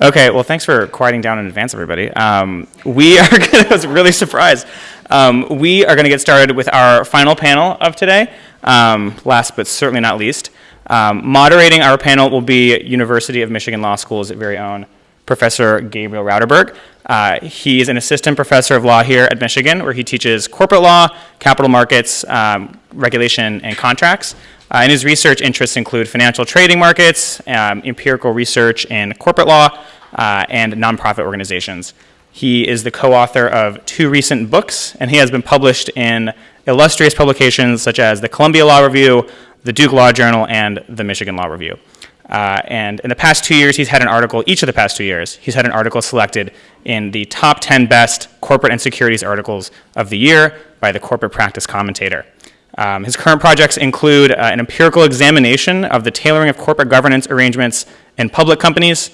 Okay, well, thanks for quieting down in advance, everybody. Um, we are gonna, I was really surprised. Um, we are going to get started with our final panel of today, um, last but certainly not least. Um, moderating our panel will be University of Michigan Law School's very own Professor Gabriel Rauterberg. Uh, he's an assistant professor of law here at Michigan, where he teaches corporate law, capital markets, um, regulation, and contracts. Uh, and his research interests include financial trading markets, um, empirical research in corporate law, uh, and nonprofit organizations. He is the co-author of two recent books, and he has been published in illustrious publications such as the Columbia Law Review, the Duke Law Journal, and the Michigan Law Review. Uh, and in the past two years, he's had an article, each of the past two years, he's had an article selected in the top 10 best corporate and securities articles of the year by the Corporate Practice Commentator. Um, his current projects include uh, an empirical examination of the tailoring of corporate governance arrangements in public companies,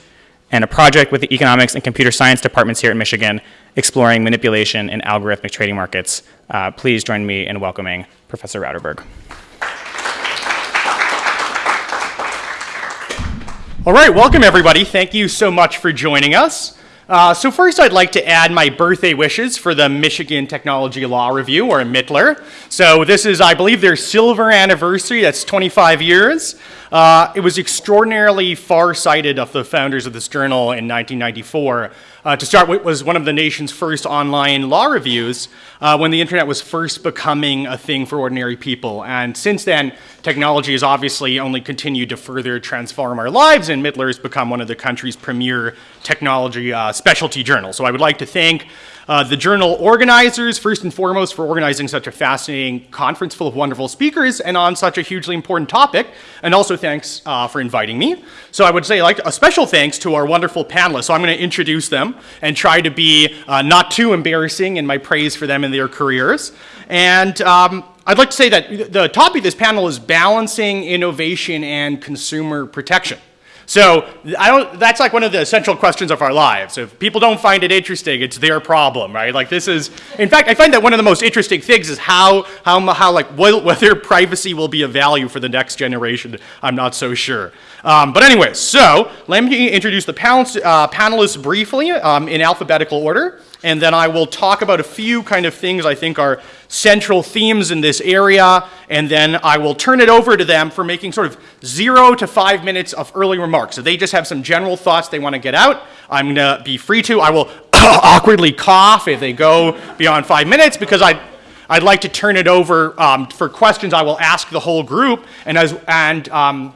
and a project with the economics and computer science departments here at Michigan exploring manipulation in algorithmic trading markets. Uh, please join me in welcoming Professor Rauterberg. All right, welcome everybody. Thank you so much for joining us. Uh, so first I'd like to add my birthday wishes for the Michigan Technology Law Review, or MITLR. So this is, I believe, their silver anniversary, that's 25 years. Uh, it was extraordinarily far-sighted of the founders of this journal in 1994 uh, to start with, was one of the nation's first online law reviews uh, when the internet was first becoming a thing for ordinary people. And since then, technology has obviously only continued to further transform our lives, and MITLR has become one of the country's premier technology uh, specialty journals. So I would like to thank uh, the journal organizers, first and foremost, for organizing such a fascinating conference full of wonderful speakers and on such a hugely important topic. And also thanks uh, for inviting me. So I would say like a special thanks to our wonderful panelists. So I'm going to introduce them and try to be uh, not too embarrassing in my praise for them and their careers. And um, I'd like to say that the topic of this panel is balancing innovation and consumer protection. So I don't, that's like one of the essential questions of our lives. If people don't find it interesting, it's their problem, right? Like this is, in fact, I find that one of the most interesting things is how, how, how like whether privacy will be a value for the next generation. I'm not so sure. Um, but anyway, so let me introduce the panelists, uh, panelists briefly um, in alphabetical order and then I will talk about a few kind of things I think are central themes in this area, and then I will turn it over to them for making sort of zero to five minutes of early remarks. So they just have some general thoughts they want to get out. I'm going to be free to. I will awkwardly cough if they go beyond five minutes because I I'd like to turn it over um, for questions I will ask the whole group, and, as, and um,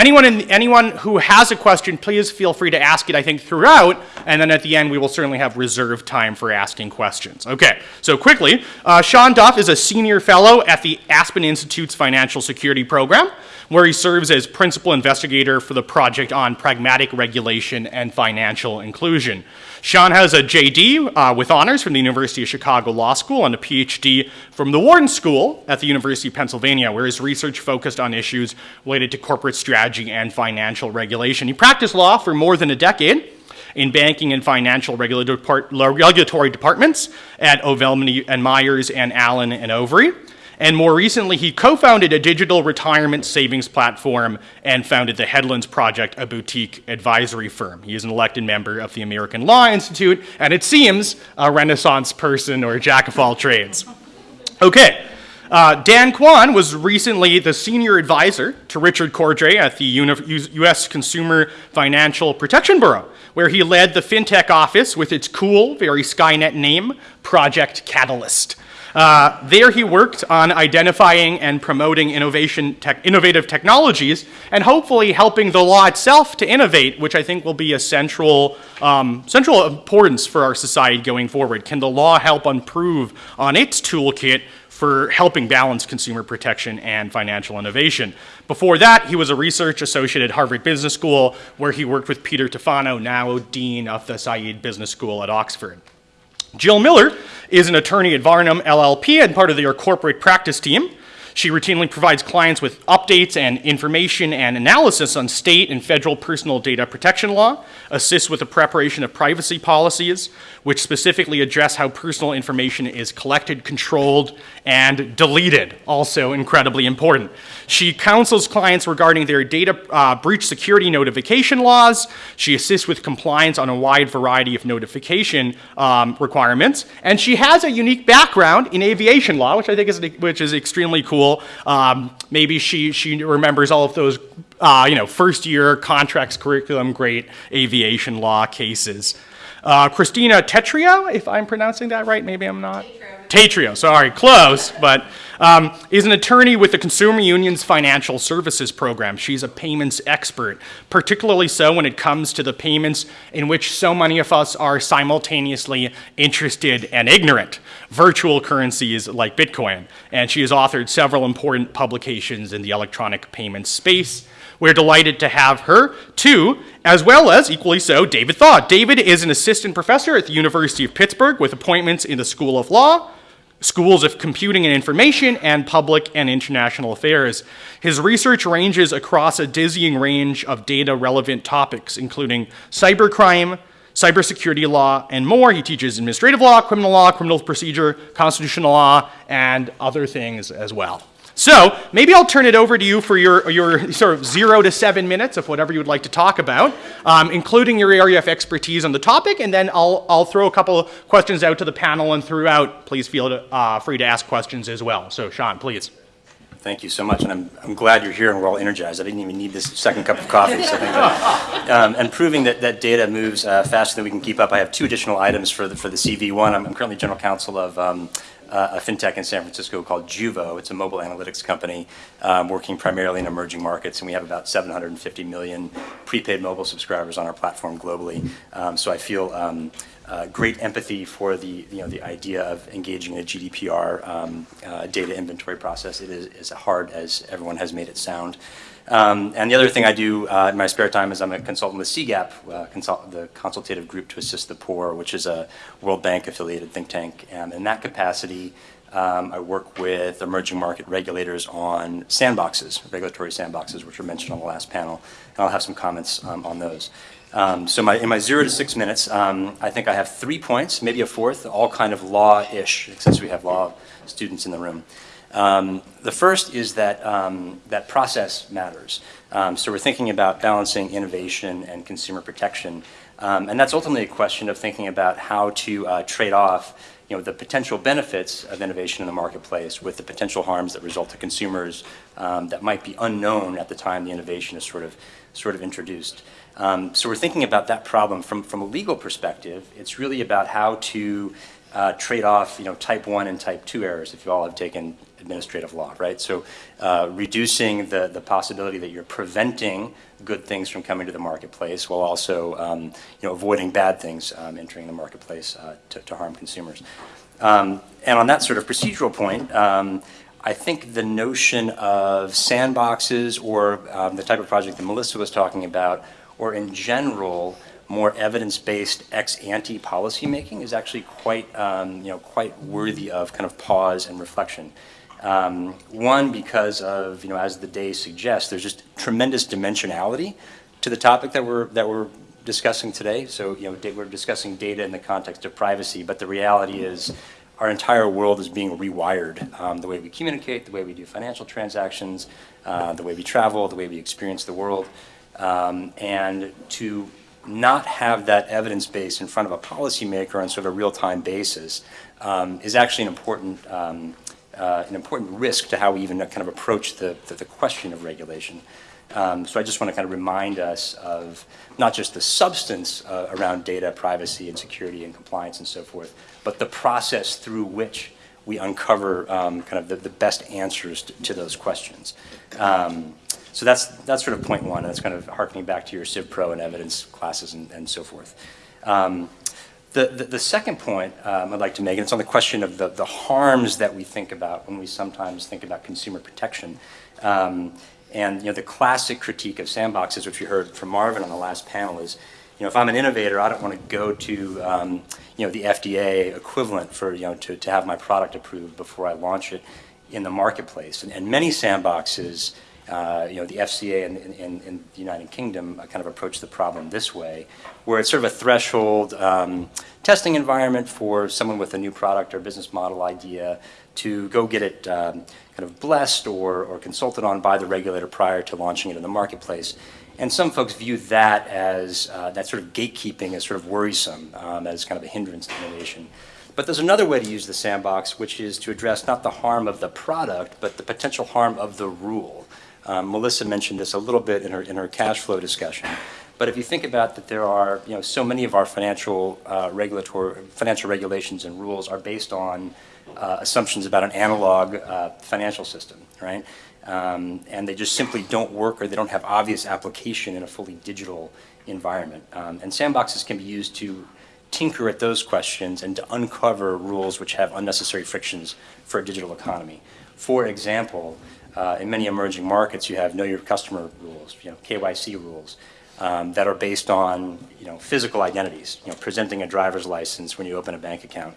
Anyone, in, anyone who has a question, please feel free to ask it, I think, throughout, and then at the end we will certainly have reserved time for asking questions. Okay, so quickly, uh, Sean Duff is a senior fellow at the Aspen Institute's Financial Security Program, where he serves as principal investigator for the project on pragmatic regulation and financial inclusion. Sean has a JD uh, with honors from the University of Chicago Law School and a PhD from the Wharton School at the University of Pennsylvania, where his research focused on issues related to corporate strategy and financial regulation. He practiced law for more than a decade in banking and financial regulatory departments at O'Melveny and Myers and Allen and Overy. And more recently, he co-founded a digital retirement savings platform and founded the Headlands Project, a boutique advisory firm. He is an elected member of the American Law Institute, and it seems a renaissance person or a jack of all trades. Okay. Uh, Dan Quan was recently the senior advisor to Richard Cordray at the U.S. Consumer Financial Protection Bureau, where he led the fintech office with its cool, very Skynet name, Project Catalyst. Uh, there he worked on identifying and promoting innovation innovative technologies and hopefully helping the law itself to innovate, which I think will be a central, um, central importance for our society going forward. Can the law help improve on its toolkit for helping balance consumer protection and financial innovation. Before that, he was a research associate at Harvard Business School, where he worked with Peter Tufano, now Dean of the Said Business School at Oxford. Jill Miller is an attorney at Varnum LLP and part of their corporate practice team. She routinely provides clients with updates and information and analysis on state and federal personal data protection law, assists with the preparation of privacy policies, which specifically address how personal information is collected, controlled, and deleted, also incredibly important. She counsels clients regarding their data uh, breach security notification laws. She assists with compliance on a wide variety of notification um, requirements. And she has a unique background in aviation law, which I think is, which is extremely cool. Um, maybe she, she remembers all of those uh, you know, first year contracts curriculum great aviation law cases. Uh, Christina Tetrio, if I'm pronouncing that right, maybe I'm not. Tatrio, sorry, close, but um, is an attorney with the Consumer Union's Financial Services Program. She's a payments expert, particularly so when it comes to the payments in which so many of us are simultaneously interested and ignorant, virtual currencies like Bitcoin. And she has authored several important publications in the electronic payments space. We're delighted to have her, too, as well as, equally so, David Thaw. David is an assistant professor at the University of Pittsburgh with appointments in the School of Law, schools of computing and information, and public and international affairs. His research ranges across a dizzying range of data relevant topics, including cybercrime, cybersecurity law, and more. He teaches administrative law, criminal law, criminal procedure, constitutional law, and other things as well. So maybe I'll turn it over to you for your, your sort of zero to seven minutes of whatever you would like to talk about, um, including your area of expertise on the topic, and then I'll, I'll throw a couple questions out to the panel, and throughout, please feel to, uh, free to ask questions as well. So Sean, please. Thank you so much, and I'm, I'm glad you're here and we're all energized. I didn't even need this second cup of coffee. So um, and proving that, that data moves uh, faster than we can keep up, I have two additional items for the, for the CV. One, I'm, I'm currently general counsel of um, uh, a fintech in San Francisco called Juvo. It's a mobile analytics company um, working primarily in emerging markets, and we have about 750 million prepaid mobile subscribers on our platform globally. Um, so I feel um, uh, great empathy for the you know the idea of engaging in a GDPR um, uh, data inventory process. It is as hard as everyone has made it sound. Um, and the other thing I do uh, in my spare time is I'm a consultant with CGAP, uh, consult the Consultative Group to Assist the Poor, which is a World Bank affiliated think tank. And in that capacity, um, I work with emerging market regulators on sandboxes, regulatory sandboxes, which were mentioned on the last panel. And I'll have some comments um, on those. Um, so my, in my zero to six minutes, um, I think I have three points, maybe a fourth, all kind of law-ish, since we have law students in the room. Um, the first is that, um, that process matters. Um, so we're thinking about balancing innovation and consumer protection. Um, and that's ultimately a question of thinking about how to uh, trade off you know, the potential benefits of innovation in the marketplace with the potential harms that result to consumers um, that might be unknown at the time the innovation is sort of, sort of introduced. Um, so we're thinking about that problem from, from a legal perspective. It's really about how to uh, trade off, you know, type 1 and type 2 errors, if you all have taken administrative law, right? So uh, reducing the, the possibility that you're preventing good things from coming to the marketplace while also, um, you know, avoiding bad things um, entering the marketplace uh, to, to, harm consumers. Um, and on that sort of procedural point, um, I think the notion of sandboxes or um, the type of project that Melissa was talking about, or in general, more evidence-based ex-ante policymaking is actually quite, um, you know, quite worthy of kind of pause and reflection. Um, one, because of, you know, as the day suggests, there's just tremendous dimensionality to the topic that we're, that we're discussing today. So, you know, we're discussing data in the context of privacy, but the reality is our entire world is being rewired. Um, the way we communicate, the way we do financial transactions, uh, the way we travel, the way we experience the world. Um, and to not have that evidence base in front of a policymaker on sort of a real-time basis um, is actually an important, um, uh, an important risk to how we even kind of approach the, the, the question of regulation. Um, so I just want to kind of remind us of not just the substance uh, around data privacy and security and compliance and so forth, but the process through which we uncover um, kind of the, the, best answers to, to those questions. Um, so that's, that's sort of point one, and that's kind of harkening back to your Civ Pro and evidence classes and, and so forth. Um, the, the, the, second point um, I'd like to make, and it's on the question of the, the harms that we think about when we sometimes think about consumer protection. Um, and you know, the classic critique of sandboxes, which we heard from Marvin on the last panel, is you know, if I'm an innovator, I don't want to go to um, you know, the FDA equivalent for you know, to, to have my product approved before I launch it in the marketplace. And, and many sandboxes, uh, you know, the FCA in, in, in the United Kingdom uh, kind of approach the problem this way, where it's sort of a threshold um, testing environment for someone with a new product or business model idea to go get it um, kind of blessed or, or consulted on by the regulator prior to launching it in the marketplace. And some folks view that as, uh, that sort of gatekeeping as sort of worrisome, um, as kind of a hindrance to innovation. But there's another way to use the sandbox, which is to address not the harm of the product, but the potential harm of the rule. Um, Melissa mentioned this a little bit in her, in her cash flow discussion. But if you think about that there are, you know, so many of our financial uh, regulatory, financial regulations and rules are based on uh, assumptions about an analog uh, financial system, right? Um, and they just simply don't work or they don't have obvious application in a fully digital environment. Um, and sandboxes can be used to tinker at those questions and to uncover rules which have unnecessary frictions for a digital economy. For example, uh, in many emerging markets, you have know your customer rules, you know, KYC rules, um, that are based on, you know, physical identities, you know, presenting a driver's license when you open a bank account.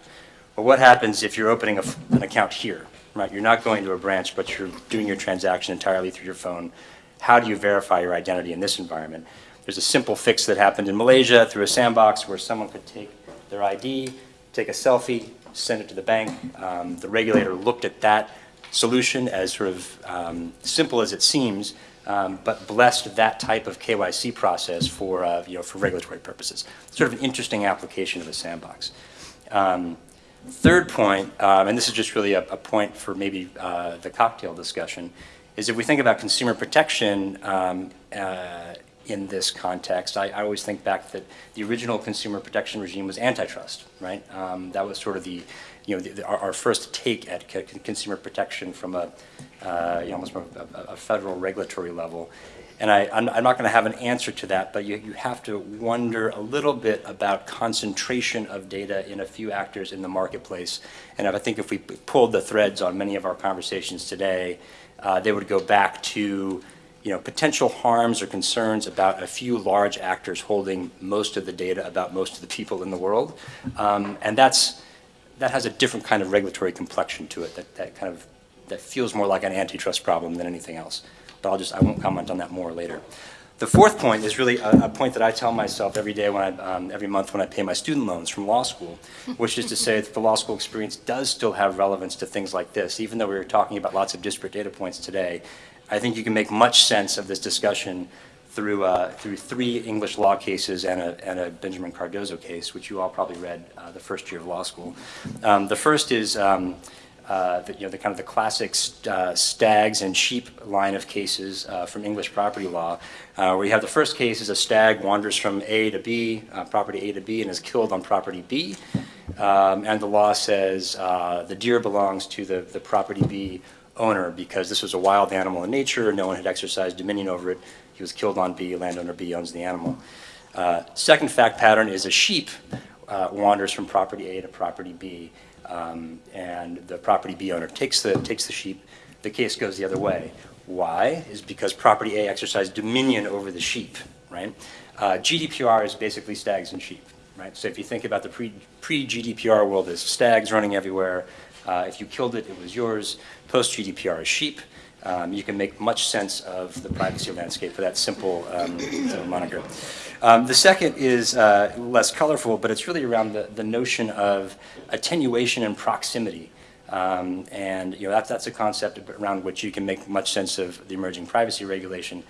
Well, what happens if you're opening an account here, right? You're not going to a branch, but you're doing your transaction entirely through your phone. How do you verify your identity in this environment? There's a simple fix that happened in Malaysia through a sandbox where someone could take their ID, take a selfie, send it to the bank. Um, the regulator looked at that solution as sort of um, simple as it seems, um, but blessed that type of KYC process for, uh, you know, for regulatory purposes. Sort of an interesting application of a sandbox. Um, third point, um, and this is just really a, a point for maybe uh, the cocktail discussion, is if we think about consumer protection um, uh, in this context, I, I, always think back that the original consumer protection regime was antitrust, right? Um, that was sort of the, you know, the, the, our, our, first take at consumer protection from a, uh, you know, almost from a, a, federal regulatory level. And I, am not going to have an answer to that, but you, you have to wonder a little bit about concentration of data in a few actors in the marketplace. And I think if we pulled the threads on many of our conversations today, uh, they would go back to you know, potential harms or concerns about a few large actors holding most of the data about most of the people in the world. Um, and that's, that has a different kind of regulatory complexion to it that, that kind of, that feels more like an antitrust problem than anything else. But I'll just, I won't comment on that more later. The fourth point is really a, a point that I tell myself every day when I, um, every month when I pay my student loans from law school, which is to say that the law school experience does still have relevance to things like this, even though we were talking about lots of disparate data points today. I think you can make much sense of this discussion through, uh, through three English law cases and a, and a Benjamin Cardozo case, which you all probably read uh, the first year of law school. Um, the first is um, uh, the, you know, the kind of the classic st uh, stags and sheep line of cases uh, from English property law, uh, where you have the first case is a stag wanders from A to B, property A to B, and is killed on property B. Um, and the law says the deer belongs to the, the property B owner because this was a wild animal in nature, no one had exercised dominion over it. He was killed on B, landowner B owns the animal. Uh, second fact pattern is a sheep uh, wanders from property A to property B, um, and the property B owner takes the, takes the sheep. The case goes the other way. Why? Is because property A exercised dominion over the sheep, right? Uh, GDPR is basically stags and sheep, right? So if you think about the pre, pre-GDPR world, there's stags running everywhere, uh, if you killed it, it was yours. Post-GDPR is sheep. Um, you can make much sense of the privacy landscape for that simple um, moniker. Um, the second is uh, less colorful, but it's really around the, the notion of attenuation and proximity. Um, and you know, that's, that's a concept around which you can make much sense of the emerging privacy regulation.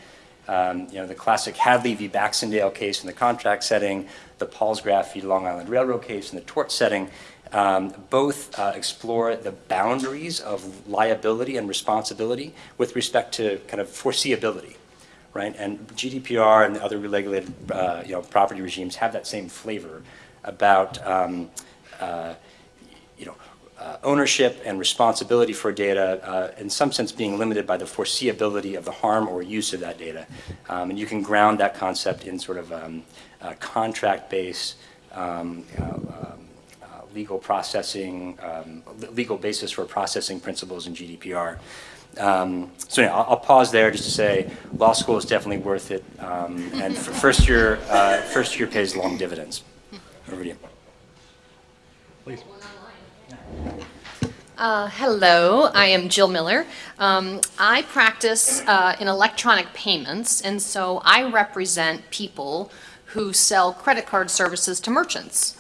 Um, you know, the classic Hadley v. Baxendale case in the contract setting, the Palsgraf v. Long Island Railroad case in the tort setting, um, both uh, explore the boundaries of liability and responsibility with respect to kind of foreseeability, right? And GDPR and the other regulated, uh, you know, property regimes have that same flavor about, um, uh, you know, uh, ownership and responsibility for data, uh, in some sense being limited by the foreseeability of the harm or use of that data. Um, and you can ground that concept in sort of um, contract-based um, um legal processing, um, legal basis for processing principles in GDPR. Um, so yeah, I'll, I'll, pause there just to say law school is definitely worth it, um, and first year, uh, first year pays long dividends. Over to you. Please. Uh, hello, I am Jill Miller. Um, I practice uh, in electronic payments, and so I represent people who sell credit card services to merchants.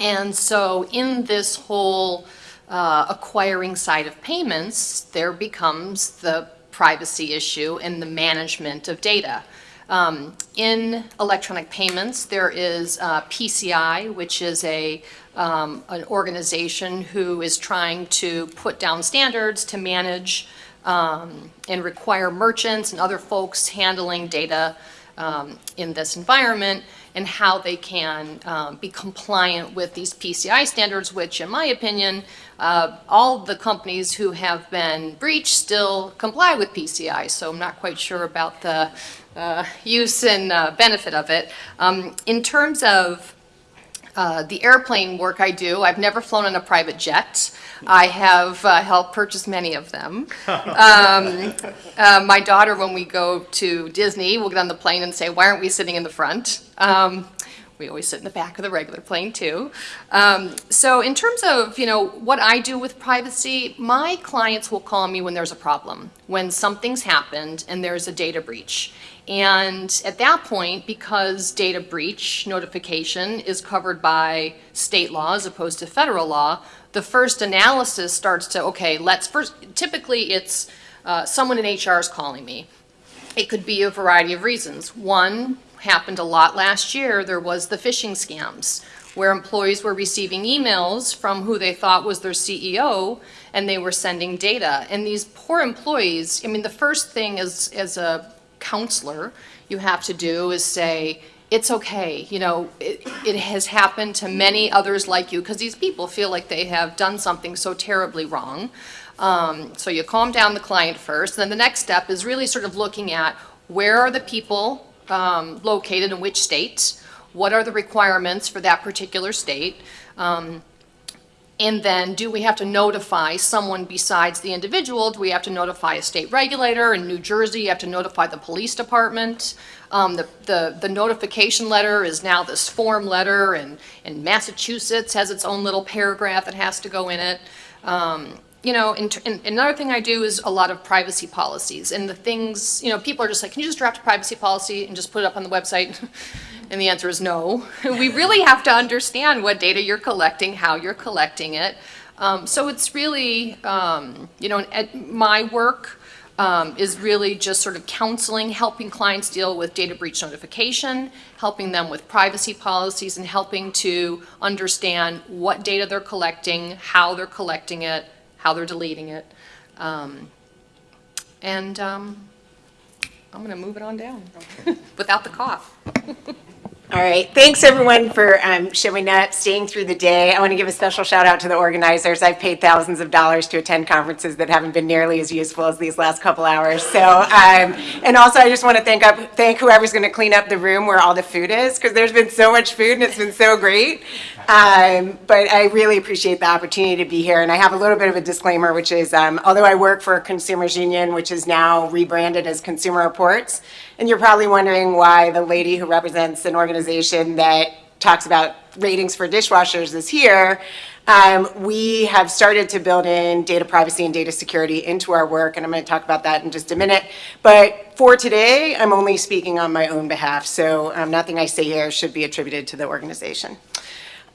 And so in this whole uh, acquiring side of payments, there becomes the privacy issue and the management of data. Um, in electronic payments, there is uh, PCI, which is a um, an organization who is trying to put down standards to manage um, and require merchants and other folks handling data um, in this environment and how they can um, be compliant with these PCI standards, which in my opinion, uh, all the companies who have been breached still comply with PCI. So I'm not quite sure about the uh, use and uh, benefit of it. Um, in terms of uh, the airplane work I do, I've never flown on a private jet. I have uh, helped purchase many of them. Um, uh, my daughter, when we go to Disney, will get on the plane and say, why aren't we sitting in the front? Um, we always sit in the back of the regular plane too. Um, so in terms of, you know, what I do with privacy, my clients will call me when there's a problem, when something's happened and there's a data breach. And at that point, because data breach notification is covered by state law as opposed to federal law, the first analysis starts to, okay, let's first, typically it's uh, someone in HR is calling me. It could be a variety of reasons. One happened a lot last year, there was the phishing scams where employees were receiving emails from who they thought was their CEO and they were sending data. And these poor employees, I mean, the first thing as, as a counselor you have to do is say, it's okay, you know, it, it has happened to many others like you because these people feel like they have done something so terribly wrong. Um, so you calm down the client first. Then the next step is really sort of looking at where are the people um, located in which states, what are the requirements for that particular state, um, and then do we have to notify someone besides the individual? Do we have to notify a state regulator? In New Jersey, you have to notify the police department. Um, the, the, the, notification letter is now this form letter, and, and Massachusetts has its own little paragraph that has to go in it. Um, you know, and, and, another thing I do is a lot of privacy policies and the things, you know, people are just like, can you just draft a privacy policy and just put it up on the website? And the answer is no. we really have to understand what data you're collecting, how you're collecting it. Um, so it's really, um, you know, my work um, is really just sort of counseling, helping clients deal with data breach notification, helping them with privacy policies, and helping to understand what data they're collecting, how they're collecting it, how they're deleting it. Um, and um, I'm going to move it on down without the cough. All right, thanks everyone for um, showing up, staying through the day. I want to give a special shout out to the organizers. I've paid thousands of dollars to attend conferences that haven't been nearly as useful as these last couple hours. So, um, and also I just want to thank up, thank whoever's going to clean up the room where all the food is, because there's been so much food and it's been so great. Um, but I really appreciate the opportunity to be here. And I have a little bit of a disclaimer, which is, um, although I work for Consumers Union, which is now rebranded as Consumer Reports, and you're probably wondering why the lady who represents an organization that talks about ratings for dishwashers is here. Um, we have started to build in data privacy and data security into our work, and I'm going to talk about that in just a minute. But for today, I'm only speaking on my own behalf, so um, nothing I say here should be attributed to the organization.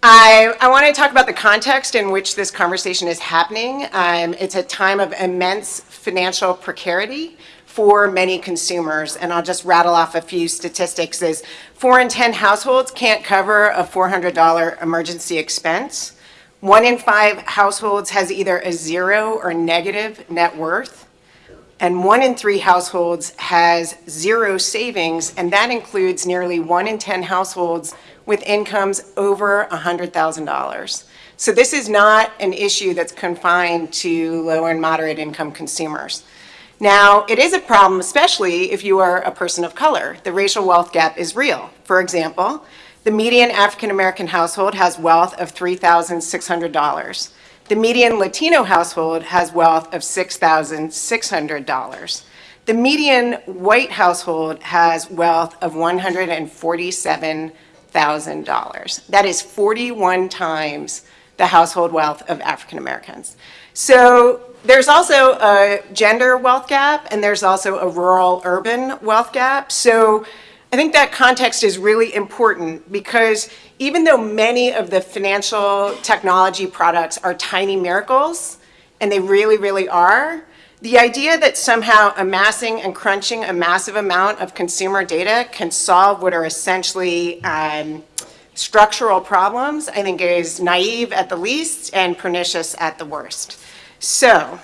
I, I want to talk about the context in which this conversation is happening. Um, it's a time of immense financial precarity for many consumers, and I'll just rattle off a few statistics. Is four in 10 households can't cover a $400 emergency expense. One in five households has either a zero or negative net worth. And one in three households has zero savings, and that includes nearly one in 10 households with incomes over $100,000. So this is not an issue that's confined to low and moderate income consumers. Now, it is a problem, especially if you are a person of color. The racial wealth gap is real. For example, the median African American household has wealth of $3,600. The median Latino household has wealth of $6,600. The median white household has wealth of 147 $1,000. That is 41 times the household wealth of African Americans. So there's also a gender wealth gap, and there's also a rural-urban wealth gap. So I think that context is really important because even though many of the financial technology products are tiny miracles, and they really, really are, the idea that somehow amassing and crunching a massive amount of consumer data can solve what are essentially um, structural problems, I think is naive at the least and pernicious at the worst. So,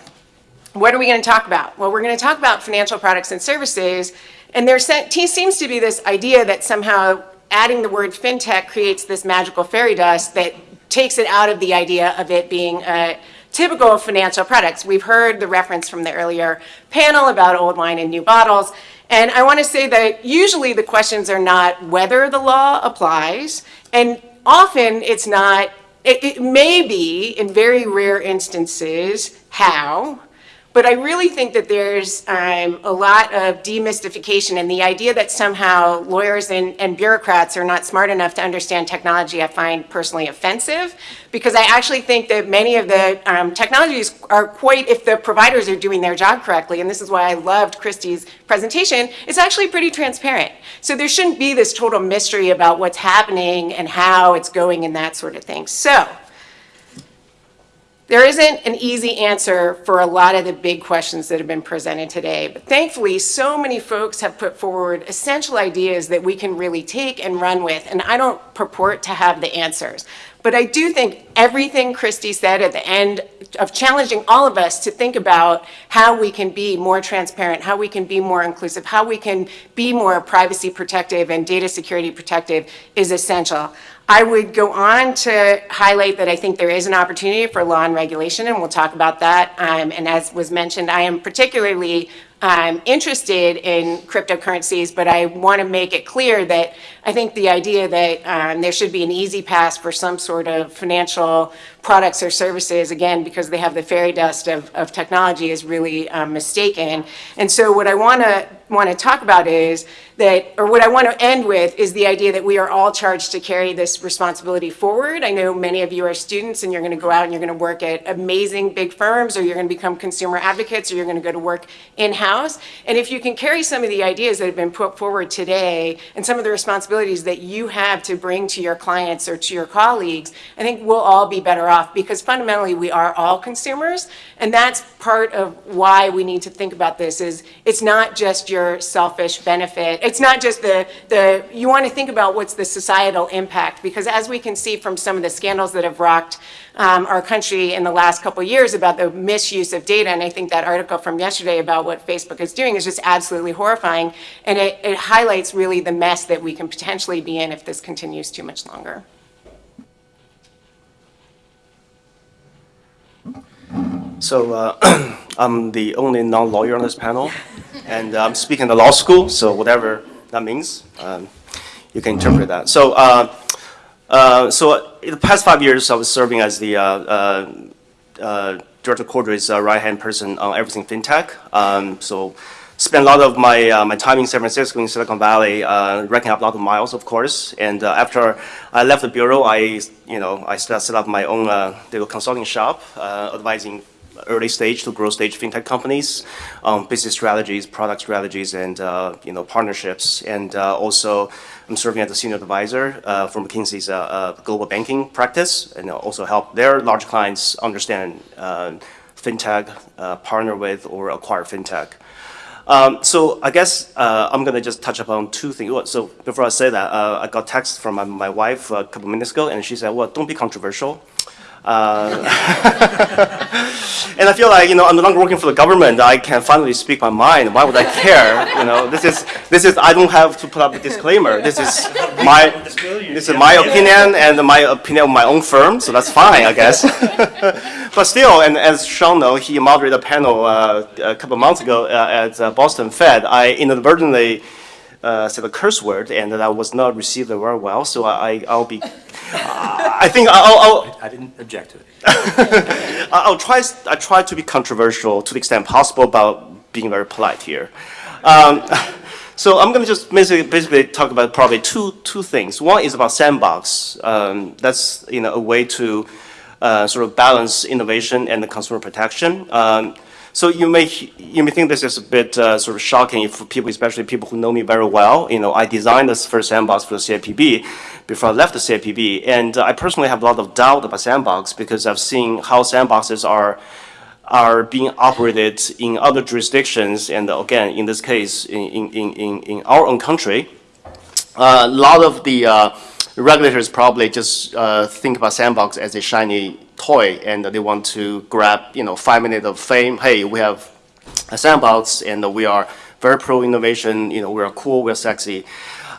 what are we going to talk about? Well, we're going to talk about financial products and services, and there seems to be this idea that somehow adding the word fintech creates this magical fairy dust that takes it out of the idea of it being a typical financial products. We've heard the reference from the earlier panel about old wine and new bottles. And I want to say that usually the questions are not whether the law applies, and often it's not, it, it may be in very rare instances how, but I really think that there's um, a lot of demystification and the idea that somehow lawyers and, and bureaucrats are not smart enough to understand technology, I find personally offensive because I actually think that many of the um, technologies are quite, if the providers are doing their job correctly, and this is why I loved Christie's presentation, it's actually pretty transparent. So there shouldn't be this total mystery about what's happening and how it's going and that sort of thing. So there isn't an easy answer for a lot of the big questions that have been presented today, but thankfully, so many folks have put forward essential ideas that we can really take and run with, and I don't purport to have the answers. But I do think everything Christy said at the end of challenging all of us to think about how we can be more transparent, how we can be more inclusive, how we can be more privacy protective and data security protective is essential. I would go on to highlight that I think there is an opportunity for law and regulation, and we'll talk about that. Um, and as was mentioned, I am particularly um, interested in cryptocurrencies, but I want to make it clear that I think the idea that um, there should be an easy pass for some sort of financial products or services, again, because they have the fairy dust of, of technology, is really um, mistaken. And so, what I want to want to talk about is that, or what I want to end with, is the idea that we are all charged to carry this responsibility forward. I know many of you are students, and you're going to go out and you're going to work at amazing big firms, or you're going to become consumer advocates, or you're going to go to work in house. And if you can carry some of the ideas that have been put forward today, and some of the responsibilities that you have to bring to your clients or to your colleagues, I think we'll all be better off because fundamentally we are all consumers and that's part of why we need to think about this is it's not just your selfish benefit. It's not just the the you want to think about what's the societal impact because as we can see from some of the scandals that have rocked um, our country in the last couple years about the misuse of data and i think that article from yesterday about what facebook is doing is just absolutely horrifying and it, it highlights really the mess that we can potentially be in if this continues too much longer So uh, I'm the only non-lawyer on this panel, and I'm speaking at law school, so whatever that means, um, you can interpret that. So, uh, uh, so in the past five years, I was serving as the uh, uh, uh, Director Cordray's right-hand person on everything fintech. Um, so, spent a lot of my uh, my time in San Francisco, in Silicon Valley, uh, racking up a lot of miles, of course. And uh, after I left the bureau, I you know I set up my own little consulting shop, advising early stage to growth stage fintech companies, um, business strategies, product strategies, and uh, you know partnerships. And uh, also, I'm serving as a senior advisor uh, for McKinsey's uh, uh, global banking practice, and also help their large clients understand uh, fintech, partner with, or acquire fintech. Um, so I guess I'm gonna just touch upon two things. So before I say that, I got text from my, my wife a couple minutes ago, and she said, "Well, don't be controversial." Uh, and I feel like you know I'm no longer working for the government. I can finally speak my mind. Why would I care? You know, this is this is I don't have to put up a disclaimer. This is my this is my opinion and my opinion of my own firm. So that's fine, I guess. but still, and as Sean know, he moderated a panel uh, a couple months ago uh, at uh, Boston Fed. I inadvertently uh, said a curse word, and that was not received very well. So I, I'll be, I think I'll, I'll, I didn't object to it. I'll try. I try to be controversial to the extent possible, about being very polite here. Um, so I'm going to just basically, basically talk about probably two two things. One is about sandbox. Um, that's you know a way to uh, sort of balance innovation and the consumer protection. Um, so you may you may think this is a bit uh, sort of shocking for people, especially people who know me very well. You know, I designed this first sandbox for the CFPB before I left the CFPB, and uh, I personally have a lot of doubt about sandbox because I've seen how sandboxes are are being operated in other jurisdictions, and again, in this case, in in in, in our own country. Uh, a lot of the uh, regulators probably just uh, think about sandbox as a shiny toy and they want to grab, you know, five minutes of fame. Hey, we have a sandbox and we are very pro innovation, you know, we're cool, we're sexy.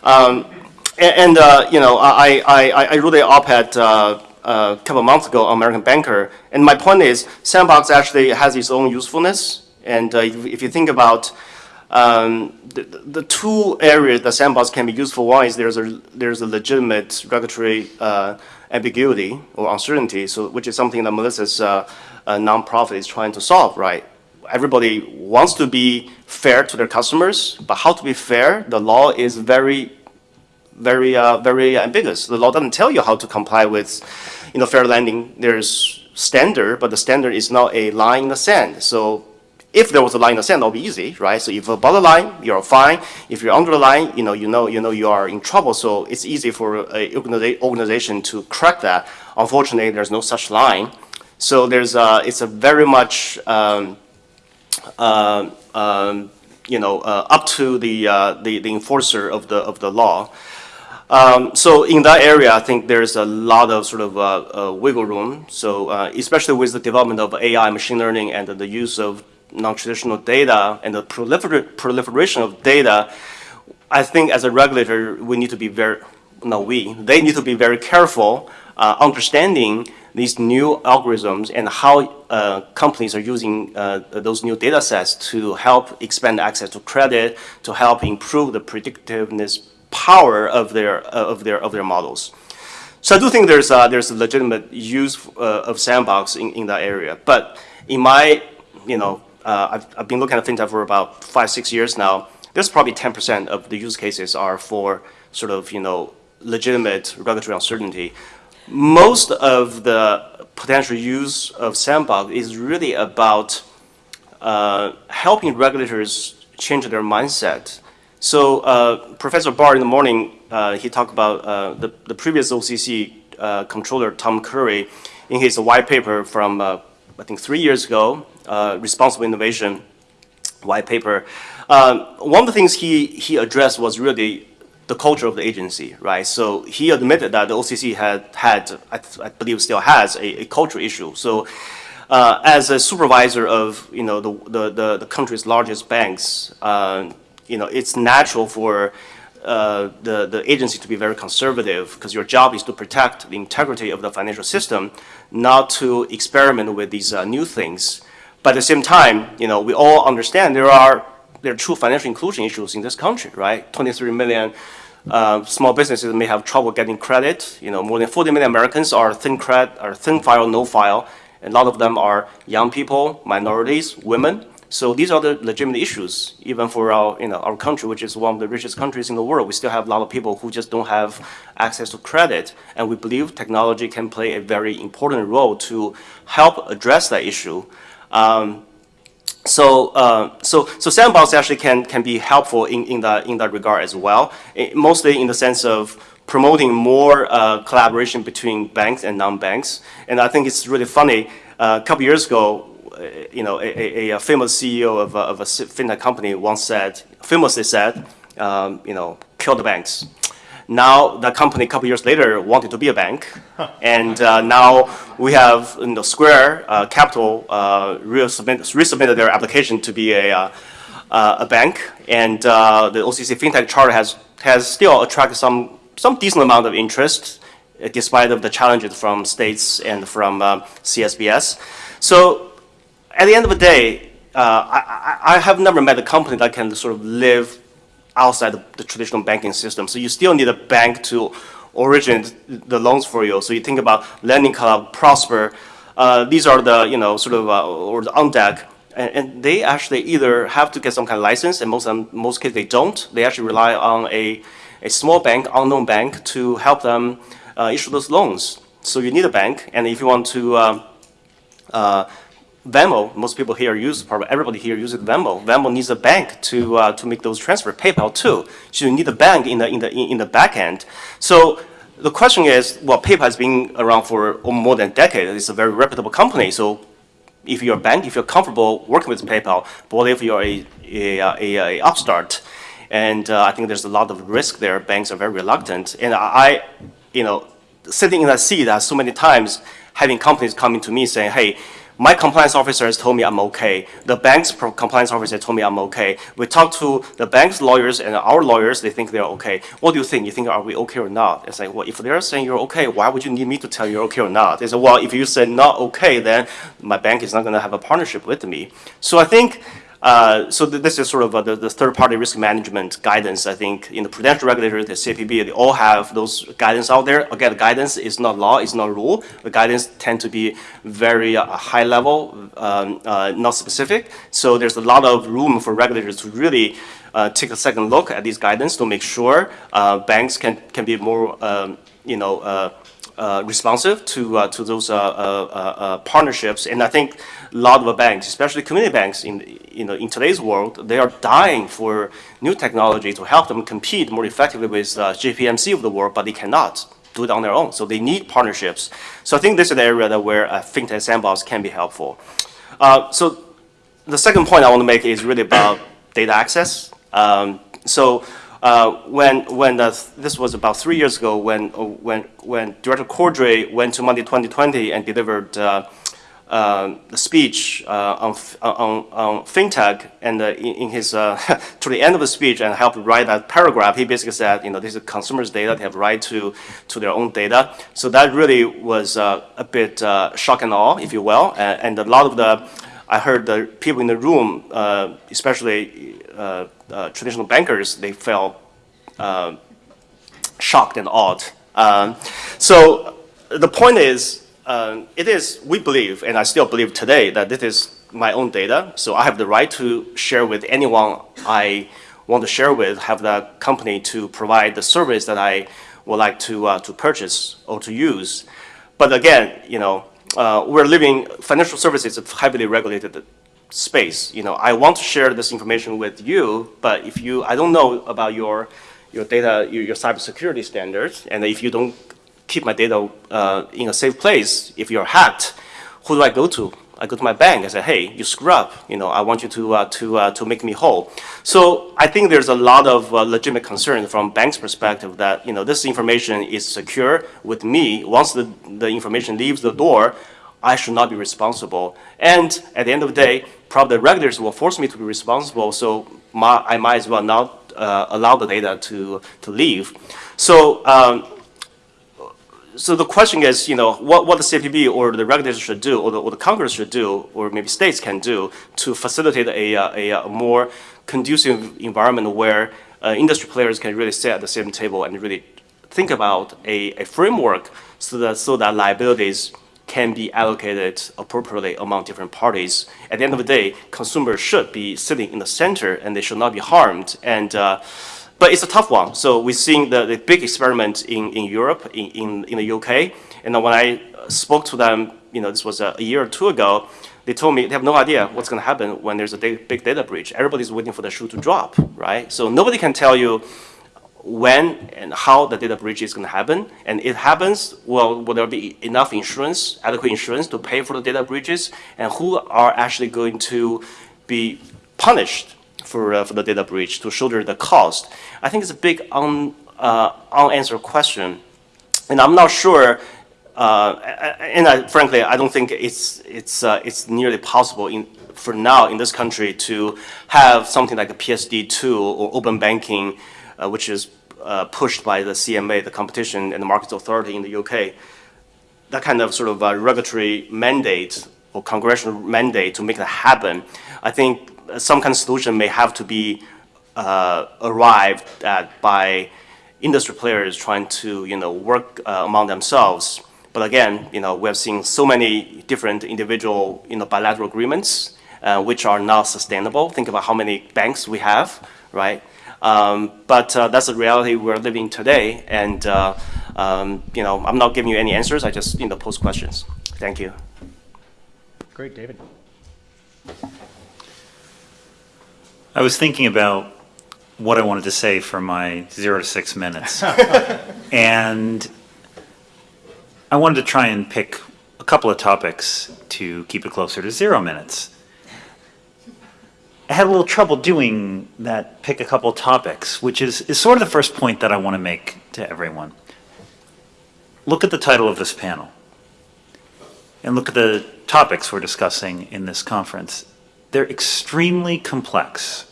Um, and, and uh, you know, I, I, I wrote an op-ed uh, a couple months ago on American Banker, and my point is, Sandbox actually has its own usefulness, and uh, if, if, you think about um, the, the, two areas that Sandbox can be used for, one is there's a, there's a legitimate regulatory uh, ambiguity or uncertainty, so, which is something that Melissa's uh, uh, nonprofit is trying to solve, right? Everybody wants to be fair to their customers, but how to be fair, the law is very, very, uh, very ambiguous. The law doesn't tell you how to comply with, you know, fair lending. There's standard, but the standard is not a line in the sand. So if there was a line in the sand, that would be easy, right? So if above the line, you're fine. If you're under the line, you know, you know, you know, you are in trouble. So it's easy for a organization to crack that. Unfortunately, there's no such line. So there's a, it's a very much, um, uh, um, you know, uh, up to the, uh, the the enforcer of the of the law. Um, so in that area, I think there's a lot of sort of uh, uh, wiggle room. So uh, especially with the development of AI, machine learning, and the use of non-traditional data and the prolifer proliferation of data, I think as a regulator, we need to be very, no we, they need to be very careful uh, understanding these new algorithms and how uh, companies are using uh, those new data sets to help expand access to credit, to help improve the predictiveness power of their, of their, of their models. So I do think there's, uh, there's a legitimate use uh, of sandbox in, in that area. But in my, you know, uh, I've, I've been looking at fintech for about five, six years now. There's probably 10% of the use cases are for sort of, you know, legitimate regulatory uncertainty. Most of the potential use of sandbox is really about uh, helping regulators change their mindset. So uh, Professor Barr in the morning, uh, he talked about uh, the, the previous OCC uh, comptroller, Tom Curry, in his white paper from, uh, I think, three years ago, uh, responsible innovation white paper, um, one of the things he, he addressed was really the culture of the agency, right? So he admitted that the OCC had, had I, I believe still has, a, a culture issue. So uh, as a supervisor of, you know, the, the, the, the country's largest banks, uh, you know, it's natural for uh, the, the agency to be very conservative because your job is to protect the integrity of the financial system, not to experiment with these uh, new things. But at the same time, you know, we all understand there are there are true financial inclusion issues in this country, right? 23 million uh, small businesses may have trouble getting credit. You know, more than 40 million Americans are thin credit, are thin file, no file. And a lot of them are young people, minorities, women. So these are the legitimate issues, even for our, you know, our country, which is one of the richest countries in the world. We still have a lot of people who just don't have access to credit. And we believe technology can play a very important role to help address that issue. Um, so, uh, so, so sandbox actually can, can be helpful in, in, that, in that regard as well, it, mostly in the sense of promoting more uh, collaboration between banks and non-banks. And I think it's really funny, uh, a couple years ago, uh, you know, a, a, a famous CEO of a, of a fintech company once said, famously said, um, you know, kill the banks. Now the company a couple years later wanted to be a bank, and uh, now we have you know, Square uh, Capital uh, resubmit, resubmitted their application to be a, uh, uh, a bank, and uh, the OCC FinTech Charter has has still attracted some some decent amount of interest, despite of the challenges from states and from CSBS. So at the end of the day, I, I, I have never met a company that can sort of live outside the, the, traditional banking system. So you still need a bank to originate the loans for you. So you think about Lending Club, Prosper. Uh, these are the, you know, sort of, uh, or the OnDeck. And, and, they actually either have to get some kind of license, and most, um, most cases they don't. They actually rely on a, a small bank, unknown bank, to help them uh, issue those loans. So you need a bank, and if you want to um, uh, Venmo, most people here use, probably everybody here uses Venmo. Venmo needs a bank to uh, to make those transfers. PayPal too. So you need a bank in the in the in the back end. So the question is, well, PayPal has been around for more than a decade. It's a very reputable company. So if you're a bank, if you're comfortable working with PayPal, but if you're a a, a, a upstart? And uh, I think there's a lot of risk there. Banks are very reluctant. And I, you know, sitting in that seat uh, so many times, having companies coming to me saying, hey, my compliance officer has told me I'm okay. The bank's compliance officer told me I'm okay. We talked to the bank's lawyers and our lawyers, they think they're okay. What do you think? You think, are we okay or not? It's like, well, if they're saying you're okay, why would you need me to tell you you're okay or not? They said, well, if you said not okay, then my bank is not going to have a partnership with me. So I think uh, so th- this is sort of uh, the, the third-party risk management guidance. I think in the prudential regulator, the CFPB, they all have those guidance out there. Again, the guidance is not law, it's not rule. The guidance tend to be very uh, high level, um, uh, not specific. So there's a lot of room for regulators to really uh, take a second look at these guidance to make sure banks can can be more, um, you know. Uh, responsive to uh, to those uh, uh, partnerships. And I think a lot of banks, especially community banks in you know in today's world, they are dying for new technology to help them compete more effectively with JPMC of the world, but they cannot do it on their own. So they need partnerships. So I think this is the area that where a fintech sandbox can be helpful. so the second point I want to make is really about data access. Um, so uh, when when the, this was about three years ago, when when when Director Cordray went to Money 2020 and delivered uh, uh, the speech uh, on, on, on fintech, and uh, in, in, his uh, to the end of the speech and helped write that paragraph, he basically said, you know, this is consumers' data; they have right to to their own data. So that really was a bit shock and awe, if you will, and, and a lot of the I heard the people in the room, uh, especially uh, uh, traditional bankers, they felt uh, shocked and awed. Um, so the point is, um, it is, we believe, and I still believe today, that this is my own data. So I have the right to share with anyone I want to share with, have the company to provide the service that I would like to, uh, to purchase or to use. But again, you know, uh, we're living, financial services is heavily regulated space. You know, I want to share this information with you, but if you, I don't know about your, your data, your, your cybersecurity standards, and if you don't keep my data uh, in a safe place, if you're hacked, who do I go to? I go to my bank and say, hey, you screw up. You know, I want you to, uh, to, uh, to make me whole. So I think there's a lot of uh, legitimate concern from bank's perspective that, you know, this information is secure with me. Once the, the information leaves the door, I should not be responsible. And at the end of the day, probably the regulators will force me to be responsible, so my, I might as well not uh, allow the data to, to leave. So um, so the question is, you know, what, what the CFPB or the regulators should do, or the, or the Congress should do, or maybe states can do to facilitate a, a, a more conducive environment where uh, industry players can really sit at the same table and really think about a, a framework so that, so that liabilities can be allocated appropriately among different parties. At the end of the day, consumers should be sitting in the center and they should not be harmed. And uh, but it's a tough one. So we're seeing the, the big experiment in, in Europe, in, in, in the UK. And when I spoke to them, you know, this was a, a year or two ago, they told me they have no idea what's going to happen when there's a big data breach. Everybody's waiting for the shoe to drop, right? So nobody can tell you when and how the data breach is going to happen. And it happens, well, will there be enough insurance, adequate insurance to pay for the data breaches? And who are actually going to be punished for, uh, for the data breach to shoulder the cost? I think it's a big un, uh, unanswered question. And I'm not sure, uh, and I, frankly, I don't think it's, it's, uh, it's nearly possible in, for now in this country to have something like a PSD2 or open banking, uh, which is uh, pushed by the CMA, the Competition and the Markets Authority in the UK. That kind of sort of regulatory mandate or congressional mandate to make that happen, I think some kind of solution may have to be uh, arrived at by industry players trying to you know work uh, among themselves. But again, you know we have seen so many different individual you know bilateral agreements uh, which are not sustainable. Think about how many banks we have, right? Um, but uh, that's the reality we're living today, and uh, um, you know, I'm not giving you any answers. I just, you know, pose questions. Thank you. Great, David. I was thinking about what I wanted to say for my zero to six minutes. and I wanted to try and pick a couple of topics to keep it closer to zero minutes. I had a little trouble doing that, pick a couple topics, which is, is sort of the first point that I want to make to everyone. Look at the title of this panel and look at the topics we're discussing in this conference. They're extremely complex.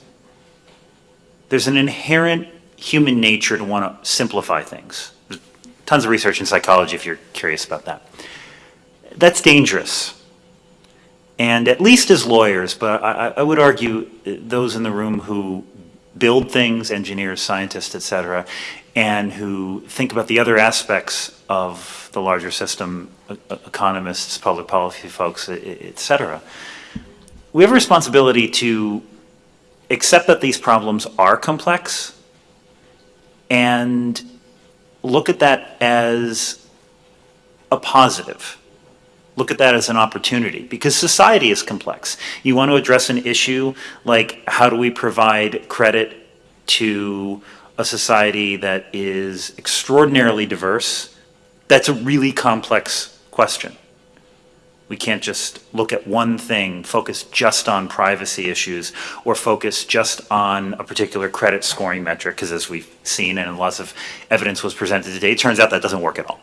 There's an inherent human nature to want to simplify things. There's tons of research in psychology if you're curious about that. That's dangerous. And at least as lawyers, but I, I would argue those in the room who build things, engineers, scientists, et cetera, and who think about the other aspects of the larger system, economists, public policy folks, e- e- et cetera, we have a responsibility to accept that these problems are complex and look at that as a positive. Look at that as an opportunity because society is complex. You want to address an issue like how do we provide credit to a society that is extraordinarily diverse? That's a really complex question. We can't just look at one thing, focus just on privacy issues, or focus just on a particular credit scoring metric, because as we've seen and lots of evidence was presented today, it turns out that doesn't work at all.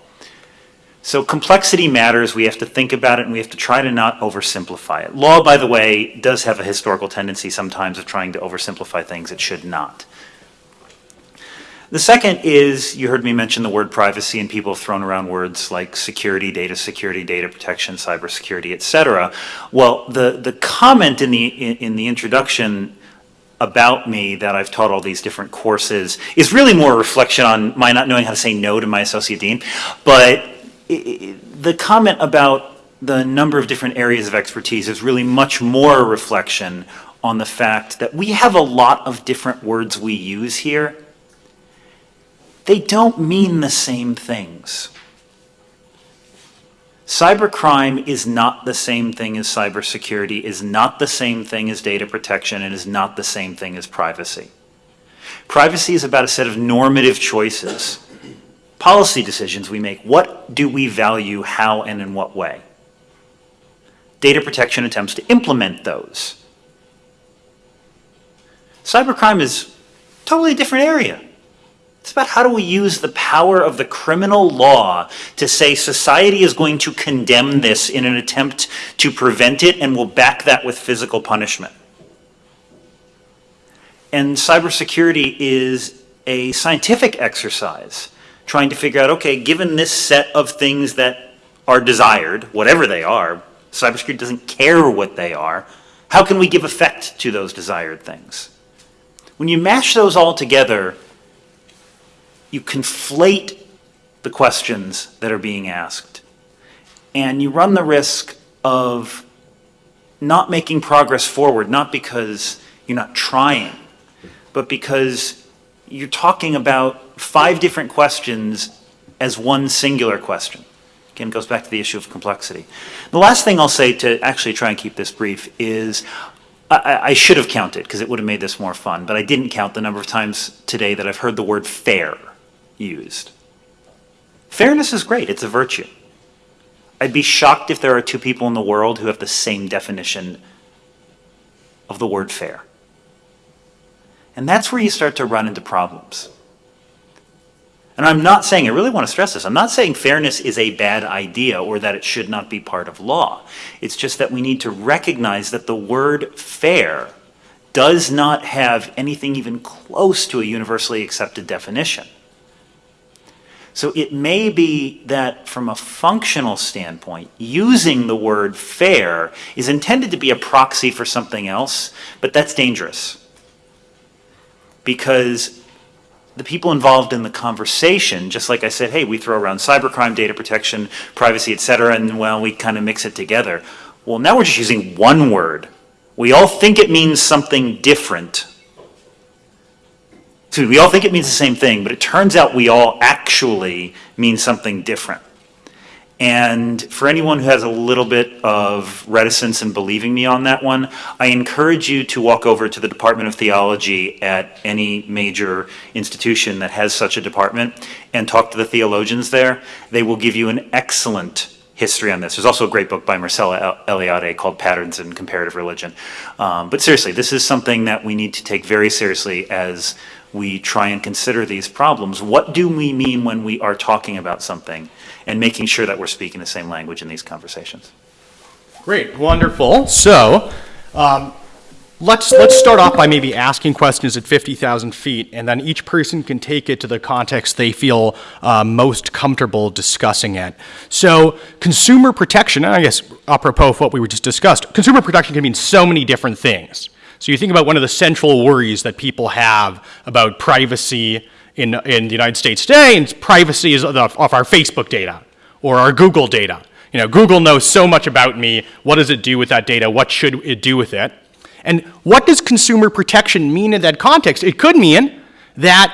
So complexity matters, we have to think about it, and we have to try to not oversimplify it. Law, by the way, does have a historical tendency sometimes of trying to oversimplify things it should not. The second is, you heard me mention the word privacy, and people have thrown around words like security, data security, data protection, cybersecurity, et cetera. Well, the, the comment in the, in, in the introduction about me that I've taught all these different courses is really more a reflection on my not knowing how to say no to my associate dean. But the comment about the number of different areas of expertise is really much more a reflection on the fact that we have a lot of different words we use here they don't mean the same things. Cybercrime is not the same thing as cybersecurity, is not the same thing as data protection, and is not the same thing as privacy. Privacy is about a set of normative choices, policy decisions we make. What do we value, how, and in what way? Data protection attempts to implement those. Cybercrime is totally different area. It's about how do we use the power of the criminal law to say society is going to condemn this in an attempt to prevent it and will back that with physical punishment. And cybersecurity is a scientific exercise trying to figure out okay, given this set of things that are desired, whatever they are, cybersecurity doesn't care what they are, how can we give effect to those desired things? When you mash those all together, you conflate the questions that are being asked. And you run the risk of not making progress forward, not because you're not trying, but because you're talking about five different questions as one singular question. Again, it goes back to the issue of complexity. The last thing I'll say to actually try and keep this brief is I- I, I should have counted because it would have made this more fun, but I didn't count the number of times today that I've heard the word fair used. Fairness is great, it's a virtue. I'd be shocked if there are two people in the world who have the same definition of the word fair. And that's where you start to run into problems. And I'm not saying, I really want to stress this, I'm not saying fairness is a bad idea or that it should not be part of law. It's just that we need to recognize that the word fair does not have anything even close to a universally accepted definition. So it may be that from a functional standpoint, using the word fair is intended to be a proxy for something else, but that's dangerous. Because the people involved in the conversation, just like I said, hey, we throw around cybercrime, data protection, privacy, et cetera, and well, we kind of mix it together. Well, now we're just using one word. We all think it means something different. So we all think it means the same thing, but it turns out we all actually mean something different. And for anyone who has a little bit of reticence in believing me on that one, I encourage you to walk over to the Department of Theology at any major institution that has such a department and talk to the theologians there. They will give you an excellent history on this. There's also a great book by Mircea El- Eliade called Patterns in Comparative Religion. Um, but seriously, this is something that we need to take very seriously as we try and consider these problems. What do we mean when we are talking about something? And making sure that we're speaking the same language in these conversations. Great, wonderful. So, um, let's let's start off by maybe asking questions at 50,000 feet, and then each person can take it to the context they feel uh, most comfortable discussing it. So, consumer protection, I guess apropos of what we were just discussed, consumer protection can mean so many different things. So, you think about one of the central worries that people have about privacy in, in the United States today, and privacy is of, of our Facebook data or our Google data. You know, Google knows so much about me. What does it do with that data? What should it do with it? And what does consumer protection mean in that context? It could mean that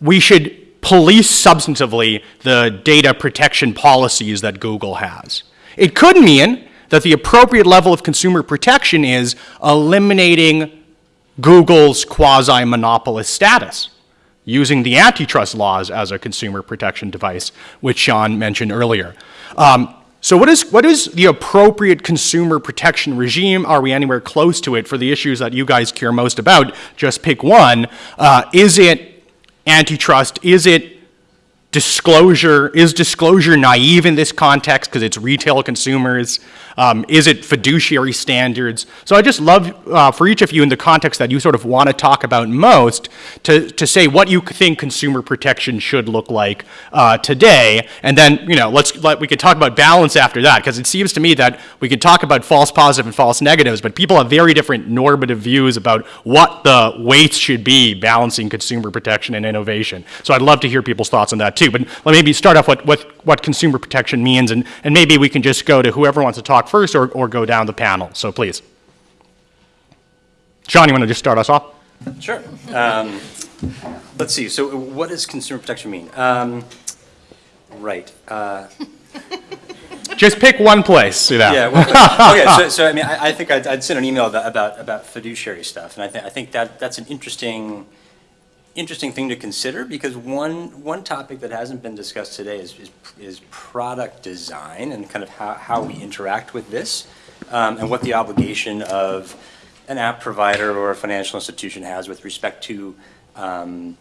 we should police substantively the data protection policies that Google has. It could mean that the appropriate level of consumer protection is eliminating Google's quasi monopolist status using the antitrust laws as a consumer protection device, which Sean mentioned earlier. Um, so, what is, what is the appropriate consumer protection regime? Are we anywhere close to it for the issues that you guys care most about? Just pick one. Uh, is it antitrust? Is it disclosure? Is disclosure naive in this context because it's retail consumers? Um, is it fiduciary standards? So I just love uh, for each of you in the context that you sort of want to talk about most to, to say what you think consumer protection should look like uh, today, and then you know let's let, we could talk about balance after that because it seems to me that we could talk about false positive and false negatives, but people have very different normative views about what the weights should be balancing consumer protection and innovation. So I'd love to hear people's thoughts on that too. But let maybe start off what, what, what consumer protection means, and, and maybe we can just go to whoever wants to talk first or, or go down the panel. So please. Sean, you want to just start us off? Sure. Um, Let's see, so what does consumer protection mean? Um, Right. uh, Just pick one place. You know. Yeah, well, okay, so, so I mean, I, I think I'd, I'd sent an email about, about, about fiduciary stuff, and I think, I think that, that's an interesting, interesting thing to consider, because one, one topic that hasn't been discussed today is, is, is product design and kind of how, how we interact with this, um, and what the obligation of an app provider or a financial institution has with respect to, um,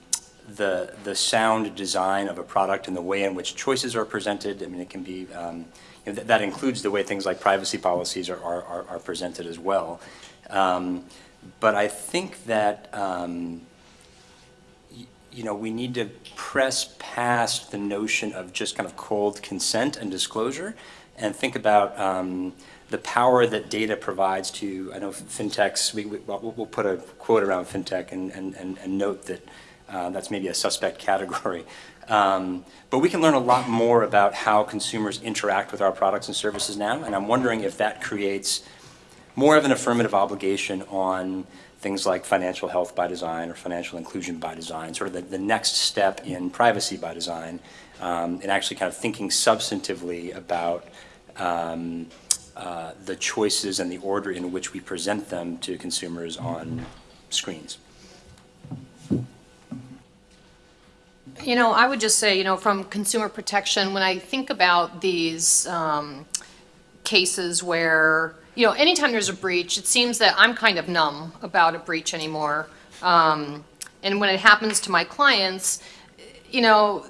the, the sound design of a product and the way in which choices are presented. I mean, it can be, um, you know, that, that includes the way things like privacy policies are, are, are- presented as well. Um, but I think that, um, you know, we need to press past the notion of just kind of cold consent and disclosure and think about um, the power that data provides to, I know fintechs, we, we- well, we'll we'll put a quote around fintech and, and, and and note that uh, that's maybe a suspect category. Um, But we can learn a lot more about how consumers interact with our products and services now, and I'm wondering if that creates more of an affirmative obligation on things like financial health by design or financial inclusion by design, sort of the, the next step in privacy by design, um, and actually kind of thinking substantively about um, uh, the choices and the order in which we present them to consumers on screens. You know, I would just say, you know, from consumer protection, when I think about these um, cases where, you know, anytime there's a breach, it seems that I'm kind of numb about a breach anymore. Um, And when it happens to my clients, you know,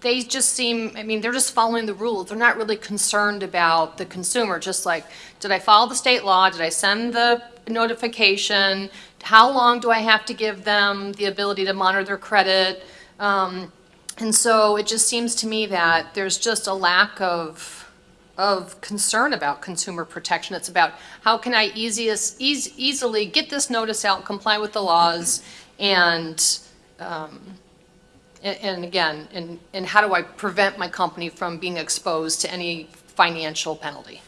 they just seem, I mean, they're just following the rules. They're not really concerned about the consumer, just like, did I follow the state law? Did I send the notification? How long do I have to give them the ability to monitor their credit? Um, And so it just seems to me that there's just a lack of, of concern about consumer protection. It's about how can I easiest, eas- easily get this notice out, comply with the laws, and, um, and, and again, and, and how do I prevent my company from being exposed to any financial penalty?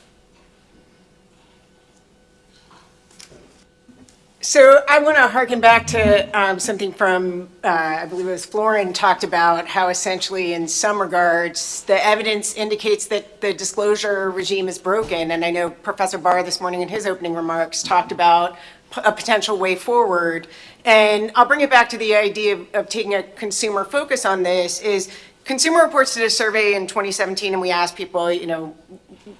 So I want to harken back to um, something from, uh, I believe it was Florin talked about how essentially in some regards, the evidence indicates that the disclosure regime is broken. And I know Professor Barr this morning in his opening remarks talked about a potential way forward. And I'll bring it back to the idea of, of taking a consumer focus on this is Consumer Reports did a survey in 2017 and we asked people, you know,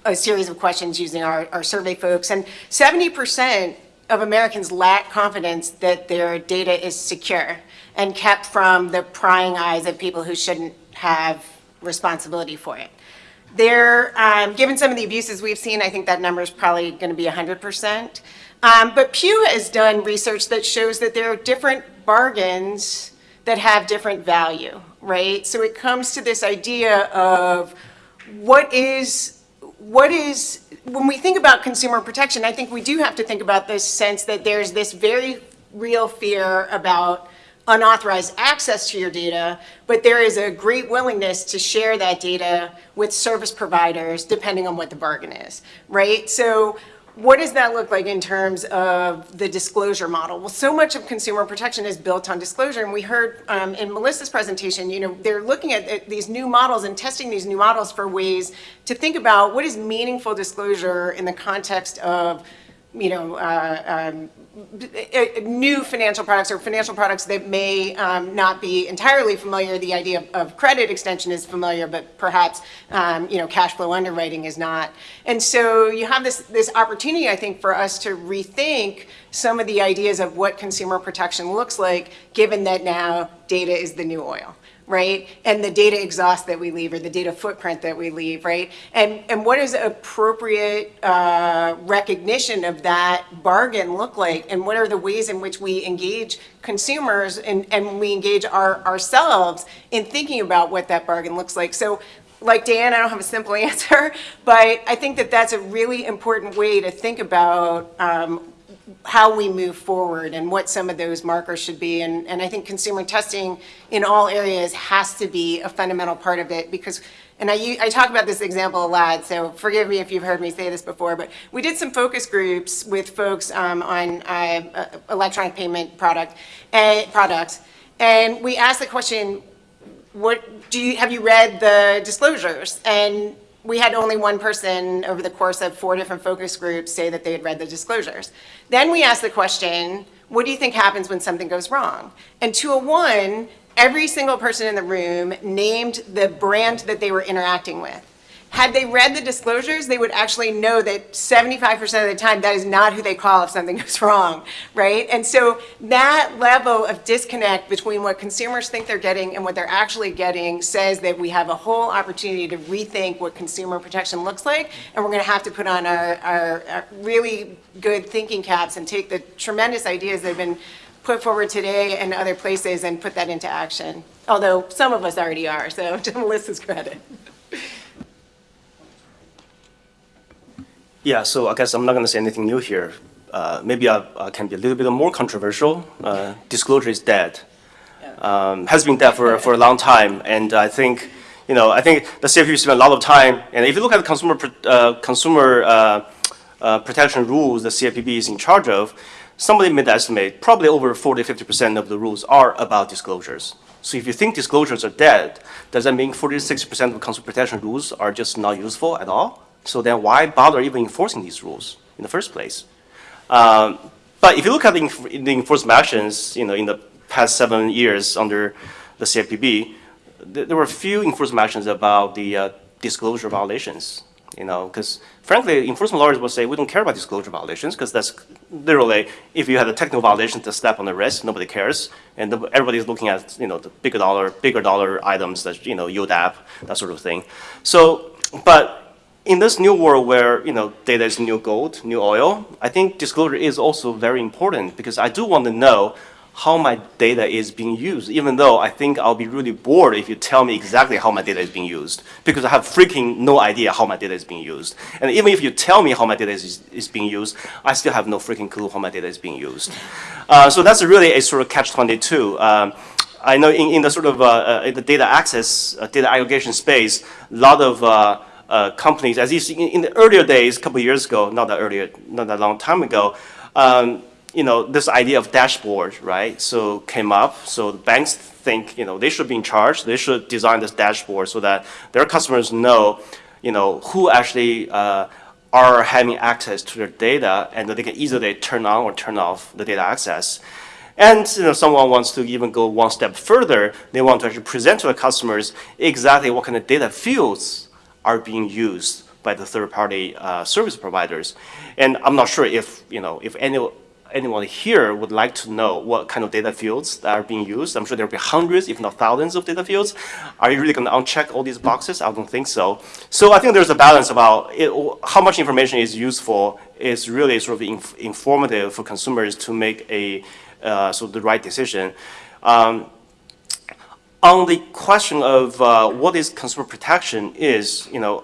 a series of questions using our, our survey folks, and 70% of Americans lack confidence that their data is secure and kept from the prying eyes of people who shouldn't have responsibility for it. There, um, given some of the abuses we've seen, I think that number is probably going to be 100%. Um, but Pew has done research that shows that there are different bargains that have different value, right? So it comes to this idea of what is what is, when we think about consumer protection, I think we do have to think about this sense that there's this very real fear about unauthorized access to your data, but there is a great willingness to share that data with service providers depending on what the bargain is, right? So what does that look like in terms of the disclosure model? Well, so much of consumer protection is built on disclosure, and we heard um, in Melissa's presentation, you know, they're looking at, at these new models and testing these new models for ways to think about what is meaningful disclosure in the context of, you know, uh, um, uh, new financial products or financial products that may um, not be entirely familiar. The idea of, of, credit extension is familiar, but perhaps um, you know cash flow underwriting is not. And so you have this this opportunity, I think, for us to rethink some of the ideas of what consumer protection looks like, given that now data is the new oil right? And the data exhaust that we leave or the data footprint that we leave, right? And, and what does appropriate uh, recognition of that bargain look like? And what are the ways in which we engage consumers and, and we engage our, ourselves in thinking about what that bargain looks like? So like Dan, I don't have a simple answer, but I think that that's a really important way to think about um, how we move forward and what some of those markers should be. And, and I think consumer testing in all areas has to be a fundamental part of it because, and I, I talk about this example a lot, so forgive me if you've heard me say this before, but we did some focus groups with folks um, on uh, electronic payment product, uh, products, and we asked the question, what do you, have you read the disclosures? And we had only one person over the course of four different focus groups say that they had read the disclosures. Then we asked the question, what do you think happens when something goes wrong? And to a one, every single person in the room named the brand that they were interacting with. Had they read the disclosures, they would actually know that 75% of the time that is not who they call if something goes wrong, right? And so that level of disconnect between what consumers think they're getting and what they're actually getting says that we have a whole opportunity to rethink what consumer protection looks like, and we're gonna have to put on our, really good thinking caps and take the tremendous ideas that have been put forward today and other places and put that into action. Although some of us already are, so to Melissa's credit. Yeah, so I guess I'm not going to say anything new here. Uh, maybe I, I, can be a little bit more controversial. Uh, disclosure is dead. Um, has been dead for, for a long time, and I think, you know, I think the CFPB spent a lot of time, and if you look at the consumer, uh, consumer uh, uh, protection rules the CFPB is in charge of, somebody made the estimate, probably over 40, 50% of the rules are about disclosures. So if you think disclosures are dead, does that mean 40 60% of consumer protection rules are just not useful at all? So then why bother even enforcing these rules in the first place? Um, but if you look at the, the, enforcement actions, you know, in the past seven years under the CFPB, th there were a few enforcement actions about the uh, disclosure violations. You know, because frankly, enforcement lawyers will say we don't care about disclosure violations because that's literally if you have a technical violation to slap on the wrist, nobody cares, and everybody's looking at you know the bigger dollar, bigger dollar items that you know UDAP, that sort of thing. So, but in this new world where you know data is new gold, new oil, I think disclosure is also very important because I do want to know how my data is being used, even though I think I'll be really bored if you tell me exactly how my data is being used, because I have freaking no idea how my data is being used. And even if you tell me how my data is, is being used, I still have no freaking clue how my data is being used. Uh, so that's really a sort of catch-22. Um, I know in, in the sort of uh, uh, in the data access, uh, data aggregation space, a lot of uh, companies, as you see in, in, the earlier days, a couple years ago, not that earlier, not that long time ago, um, you know, this idea of dashboard, right? So came up. So the banks think, you know, they should be in charge. They should design this dashboard so that their customers know, you know, who actually uh, are having access to their data, and that they can easily turn on or turn off the data access. And you know, someone wants to even go one step further. They want to actually present to the customers exactly what kind of data fields are being used by the third-party uh, service providers. And I'm not sure if you know if any anyone here would like to know what kind of data fields are being used. I'm sure there'll be hundreds, if not thousands, of data fields. Are you really going to uncheck all these boxes? I don't think so. So I think there's a balance about it, how much information is useful is really sort of inf informative for consumers to make a uh, sort of the right decision. Um, on the question of uh, what is consumer protection is, you know,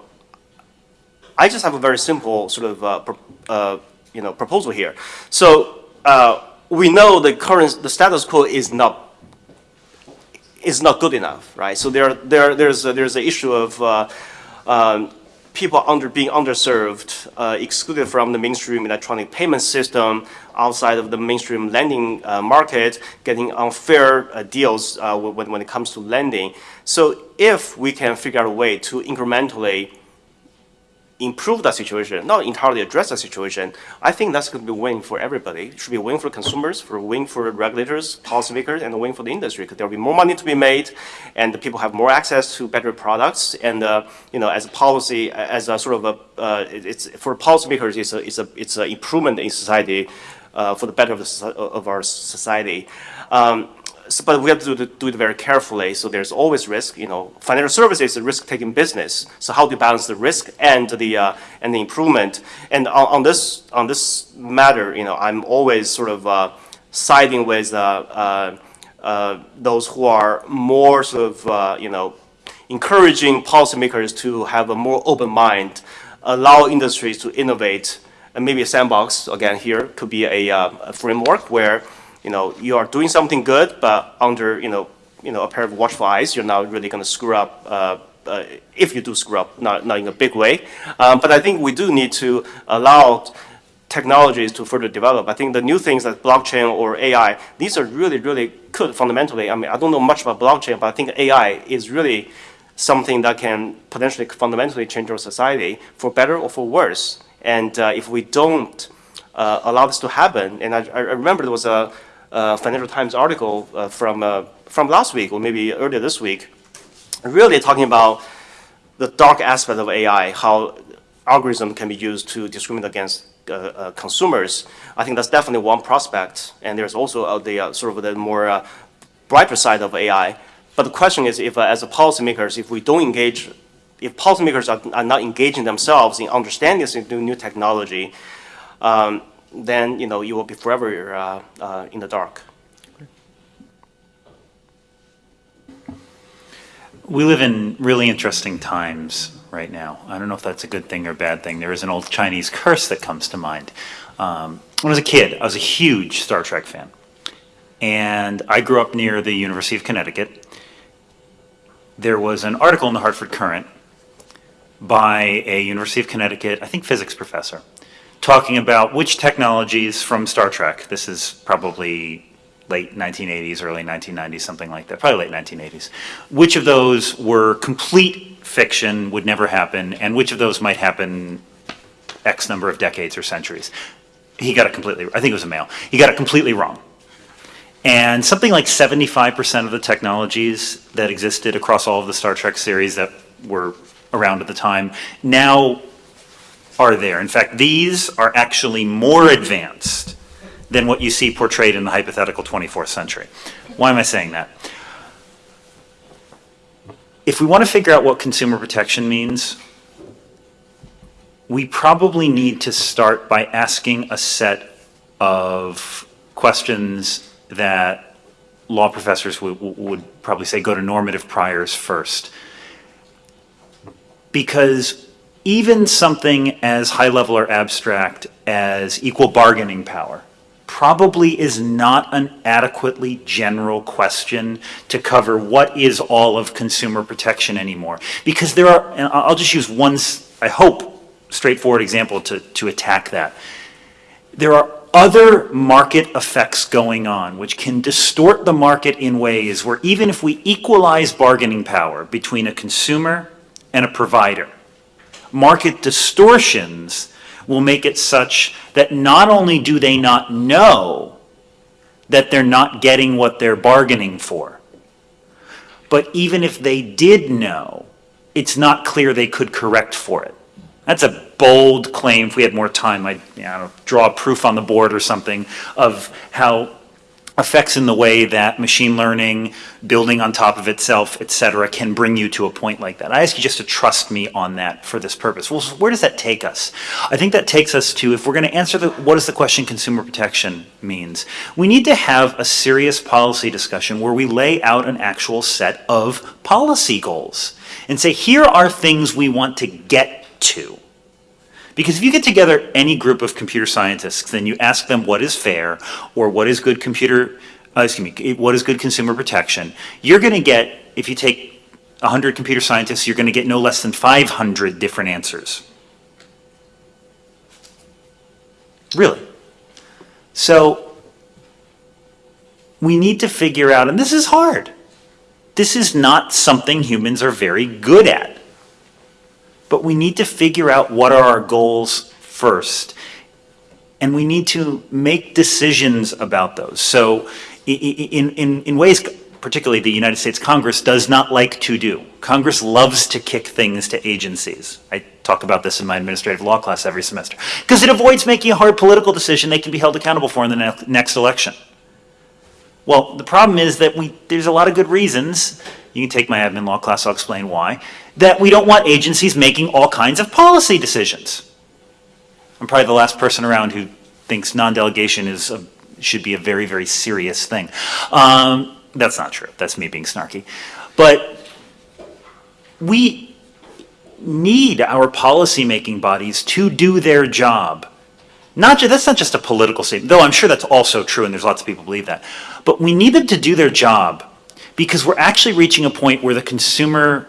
I just have a very simple sort of uh, uh, you know proposal here. So uh, we know the current the status quo is not is not good enough, right? So there there there's a, there's an issue of uh, um, people under being underserved, uh, excluded from the mainstream electronic payment system, outside of the mainstream lending uh, market, getting unfair uh, deals uh, when, when it comes to lending. So if we can figure out a way to incrementally improve that situation, not entirely address the situation, I think that's going to be a win for everybody. It should be a win for consumers, for a win for regulators, policymakers, and a win for the industry because there will be more money to be made, and the people have more access to better products. And uh, you know, as a policy, as a sort of a, uh, it's for policymakers, it's a it's a it's an improvement in society uh, for the better of, the, of our society. Um, so, but we have to do, it- do it very carefully. So there's always risk. You know, financial services is a risk-taking business. So how do you balance the risk and the uh, and the improvement? And on, on this on this matter, you know, I'm always sort of uh, siding with uh, uh, uh, those who are more sort of uh, you know encouraging policymakers to have a more open mind, allow industries to innovate, and maybe a sandbox again here could be a, uh, a framework where you know, you are doing something good, but under, you know, you know, a pair of watchful eyes, you're not really going to screw up, uh, uh, if you do screw up, not, not in a big way. Um, but I think we do need to allow technologies to further develop. I think the new things like blockchain or AI, these are really, really could fundamentally, I mean, I don't know much about blockchain, but I think AI is really something that can potentially fundamentally change our society for better or for worse. And uh, if we don't uh, allow this to happen, and I, I remember there was a, uh, Financial Times article uh, from, from last week, or maybe earlier this week, really talking about the dark aspect of AI, how algorithm can be used to discriminate against uh, uh, consumers. I think that's definitely one prospect, and there's also uh, the sort of the more brighter side of AI. But the question is, if as a policymakers, if we don't engage, if policymakers are, are not engaging themselves in understanding this new, new technology, um, then you know you will be forever uh, uh, in the dark. We live in really interesting times right now. I don't know if that's a good thing or a bad thing. There is an old Chinese curse that comes to mind. Um, when I was a kid, I was a huge Star Trek fan. And I grew up near the University of Connecticut. There was an article in the Hartford Courant by a University of Connecticut, I think physics professor, talking about which technologies from Star Trek, this is probably late 1980s, early 1990s, something like that, probably late 1980s, which of those were complete fiction, would never happen, and which of those might happen X number of decades or centuries. He got it completely, I think it was a male, he got it completely wrong. And something like 75% of the technologies that existed across all of the Star Trek series that were around at the time now are there. In fact, these are actually more advanced than what you see portrayed in the hypothetical 24th century. Why am I saying that? If we want to figure out what consumer protection means, we probably need to start by asking a set of questions that law professors would, would probably say go to normative priors first. Because even something as high level or abstract as equal bargaining power probably is not an adequately general question to cover what is all of consumer protection anymore. Because there are, and I'll just use one, I hope, straightforward example to, to attack that. There are other market effects going on, which can distort the market in ways where even if we equalize bargaining power between a consumer and a provider, market distortions will make it such that not only do they not know that they're not getting what they're bargaining for, but even if they did know, it's not clear they could correct for it. That's a bold claim. If we had more time, I'd you know, draw proof on the board or something of how effects in the way that machine learning, building on top of itself, et cetera, can bring you to a point like that. I ask you just to trust me on that for this purpose. Well, where does that take us? I think that takes us to, if we're going to answer the, what is the question consumer protection means, we need to have a serious policy discussion where we lay out an actual set of policy goals and say, here are things we want to get to. Because if you get together any group of computer scientists, then you ask them what is fair or what is good computer, uh, excuse me, what is good consumer protection, you're going to get, if you take 100 computer scientists, you're going to get no less than 500 different answers. Really. So we need to figure out, and this is hard. This is not something humans are very good at. But we need to figure out what are our goals first. And we need to make decisions about those. So in, in, in ways particularly the United States Congress does not like to do. Congress loves to kick things to agencies. I talk about this in my administrative law class every semester. Because it avoids making a hard political decision they can be held accountable for in the ne- next election. Well, the problem is that we, there's a lot of good reasons, you can take my admin law class, I'll explain why, that we don't want agencies making all kinds of policy decisions. I'm probably the last person around who thinks non-delegation is, a- should be a very, very serious thing. Um, that's not true, that's me being snarky. But we need our policymaking bodies to do their job. Not that's not just a political statement, though I'm sure that's also true and there's lots of people believe that. But we need them to do their job because we're actually reaching a point where the consumer,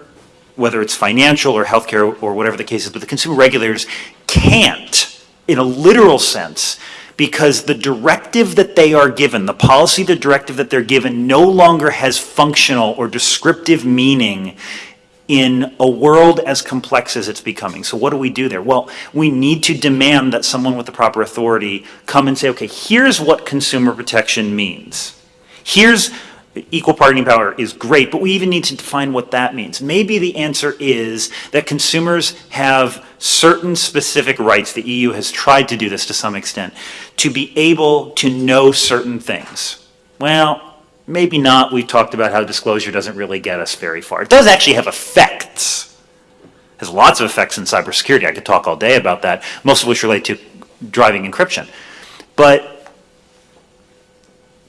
whether it's financial or healthcare or whatever the case is, but the consumer regulators can't, in a literal sense, because the directive that they are given, the policy, the directive that they're given no longer has functional or descriptive meaning in a world as complex as it's becoming. So what do we do there? Well, we need to demand that someone with the proper authority come and say, okay, here's what consumer protection means. Here's equal bargaining power is great, but we even need to define what that means. Maybe the answer is that consumers have certain specific rights, the EU has tried to do this to some extent, to be able to know certain things. Well, maybe not. We've talked about how disclosure doesn't really get us very far. It does actually have effects. Has lots of effects in cybersecurity. I could talk all day about that, most of which relate to driving encryption. But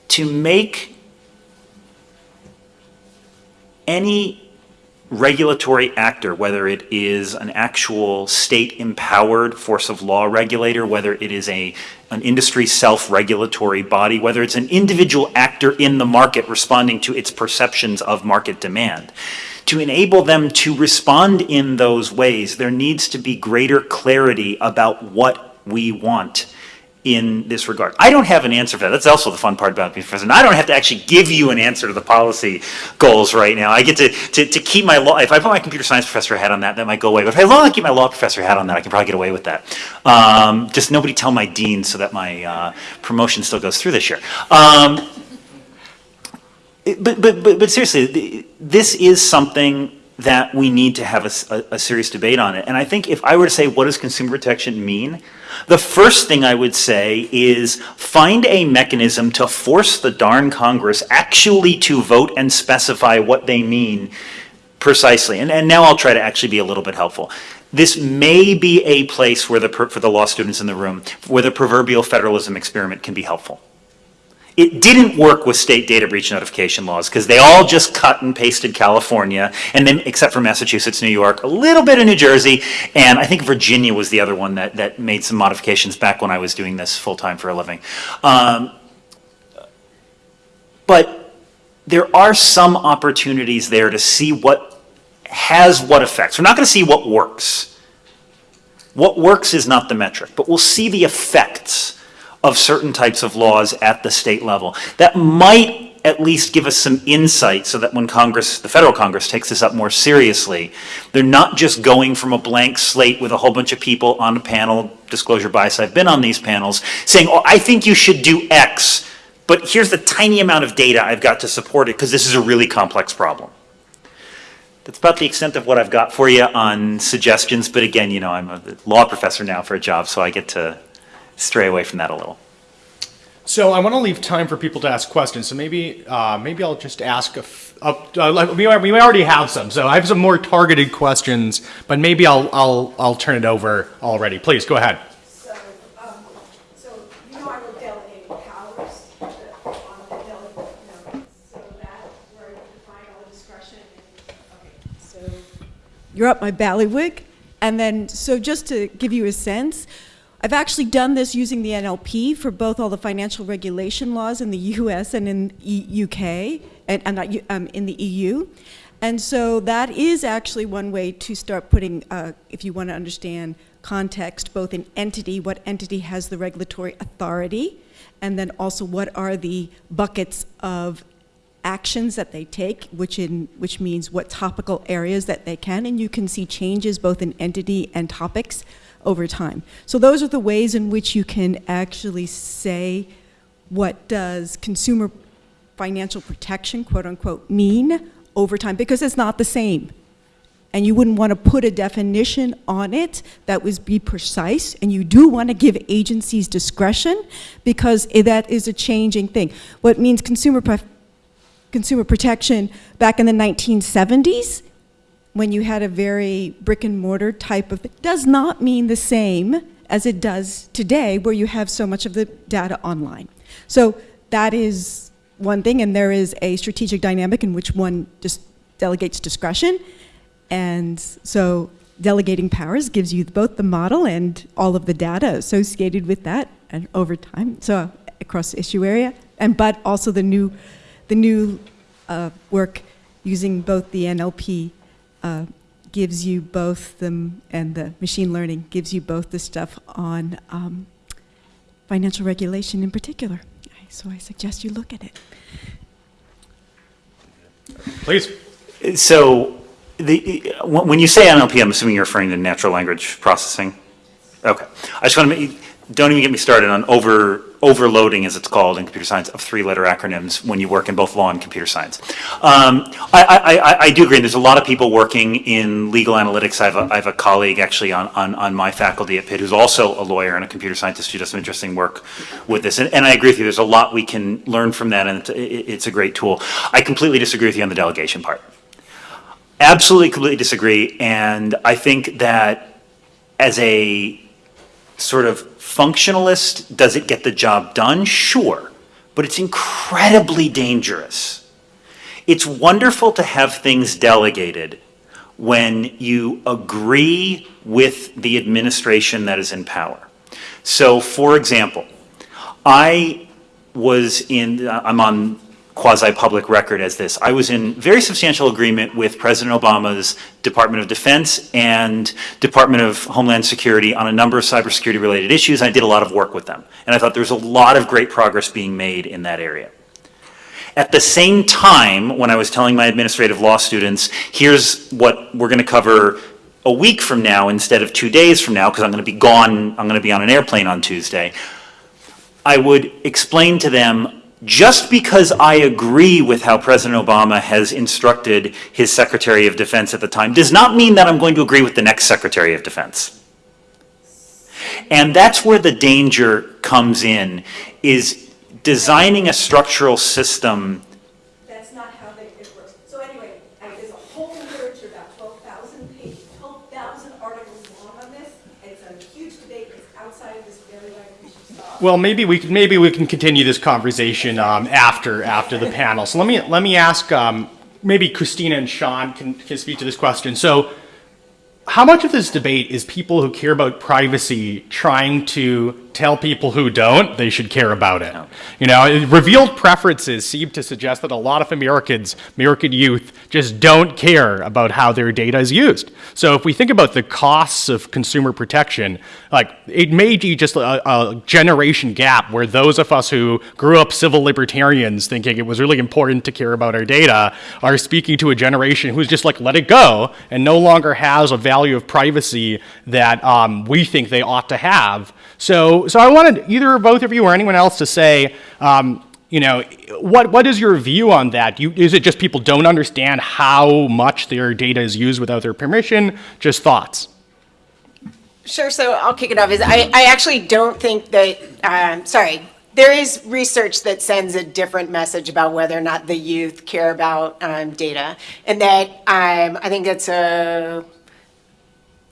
to make any regulatory actor, whether it is an actual state-empowered force of law regulator, whether it is a, an industry self-regulatory body, whether it's an individual actor in the market responding to its perceptions of market demand, to enable them to respond in those ways, there needs to be greater clarity about what we want in this regard. I don't have an answer for that. That's also the fun part about being. And I don't have to actually give you an answer to the policy goals right now. I get to, to, to keep my law, if I put my computer science professor hat on that, that might go away. But if I long keep my law professor hat on that, I can probably get away with that. Um, just nobody tell my dean so that my uh, promotion still goes through this year. Um, but, but, but, but seriously, this is something that we need to have a serious debate on it. And I think if I were to say, what does consumer protection mean? The first thing I would say is find a mechanism to force the darn Congress actually to vote and specify what they mean precisely. And, and now I'll try to actually be a little bit helpful. This may be a place where the, for the law students in the room, where the proverbial federalism experiment can be helpful. It didn't work with state data breach notification laws because they all just cut and pasted California, and then except for Massachusetts, New York, a little bit of New Jersey, and I think Virginia was the other one that, that made some modifications back when I was doing this full time for a living. Um, but there are some opportunities there to see what has what effects. We're not going to see what works. What works is not the metric, but we'll see the effects of certain types of laws at the state level. That might at least give us some insight so that when Congress, the federal Congress takes this up more seriously, they're not just going from a blank slate with a whole bunch of people on a panel, disclosure bias, I've been on these panels, saying, oh, I think you should do X, but here's the tiny amount of data I've got to support it because this is a really complex problem. That's about the extent of what I've got for you on suggestions, but again, you know, I'm a law professor now for a job, so I get to stray away from that a little. So I want to leave time for people to ask questions. So maybe uh, maybe I'll just ask a f- up. Uh, like, we we already have some. So I have some more targeted questions, but maybe I'll I'll I'll turn it over already. Please go ahead. So, um, so you know I wrote delegating powers the- on the delegate, you know, so that where you define all the discretion and, okay, so. You're up my ballywig, and then, so just to give you a sense, I've actually done this using the NLP for both all the financial regulation laws in the US and in E- UK, and, and not, um, in the EU. And so that is actually one way to start putting, uh, if you want to understand context, both in entity, what entity has the regulatory authority, and then also what are the buckets of actions that they take, which in which means what topical areas that they can, and you can see changes both in entity and topics over time. So those are the ways in which you can actually say what does consumer financial protection, quote unquote, mean over time, because it's not the same. And you wouldn't want to put a definition on it that would be precise, and you do want to give agencies discretion because that is a changing thing. What means consumer consumer protection back in the 1970s, when you had a very brick and mortar type of, does not mean the same as it does today, where you have so much of the data online. So that is one thing, and there is a strategic dynamic in which one just delegates discretion. And so delegating powers gives you both the model and all of the data associated with that and over time, so across issue area, and but also the new, the new uh, work using both the NLP uh, gives you both the, and the machine learning gives you both the stuff on um, financial regulation in particular. So I suggest you look at it. Please. So, the, when when you say NLP, I'm assuming you're referring to natural language processing? Okay. I just want to make, don't even get me started on over, overloading, as it's called in computer science, of three-letter acronyms when you work in both law and computer science. Um, I, I, I, do agree, there's a lot of people working in legal analytics. I have a, I have a colleague actually on, on, on my faculty at Pitt who's also a lawyer and a computer scientist who does some interesting work with this. And, and I agree with you, there's a lot we can learn from that, and it's, it's a great tool. I completely disagree with you on the delegation part. Absolutely, completely disagree. And I think that as a sort of functionalist, does it get the job done? Sure. But it's incredibly dangerous. It's wonderful to have things delegated when you agree with the administration that is in power. So, for example, I was in, I'm on quasi-public record as this. I was in very substantial agreement with President Obama's Department of Defense and Department of Homeland Security on a number of cybersecurity related issues. I did a lot of work with them. And I thought there was a lot of great progress being made in that area. At the same time, when I was telling my administrative law students, here's what we're going to cover a week from now instead of two days from now, because I'm going to be gone, I'm going to be on an airplane on Tuesday, I would explain to them just because I agree with how President Obama has instructed his Secretary of Defense at the time does not mean that I'm going to agree with the next Secretary of Defense. And that's where the danger comes in, is designing a structural system That's not how they, it works. So anyway, uh, there's a whole literature, about twelve thousand pages, twelve thousand articles long on this. It's a huge debate, it's outside of this very language we should stop. Well, maybe we can, maybe we can continue this conversation um, after after the panel. So let me let me ask. Um, maybe Christina and Sean can, can speak to this question. So, how much of this debate is people who care about privacy trying to tell people who don't they should care about it. You know, revealed preferences seem to suggest that a lot of Americans, American youth, just don't care about how their data is used. So if we think about the costs of consumer protection, like it may be just a, a generation gap where those of us who grew up civil libertarians thinking it was really important to care about our data are speaking to a generation who's just like let it go and no longer has a value of privacy that um, we think they ought to have. So, so I wanted either both of you or anyone else to say, um, you know, what, what is your view on that? You, is it just people don't understand how much their data is used without their permission? Just thoughts. Sure, so I'll kick it off. Is I, I actually don't think that, um, sorry, there is research that sends a different message about whether or not the youth care about um, data. And that um, I think it's a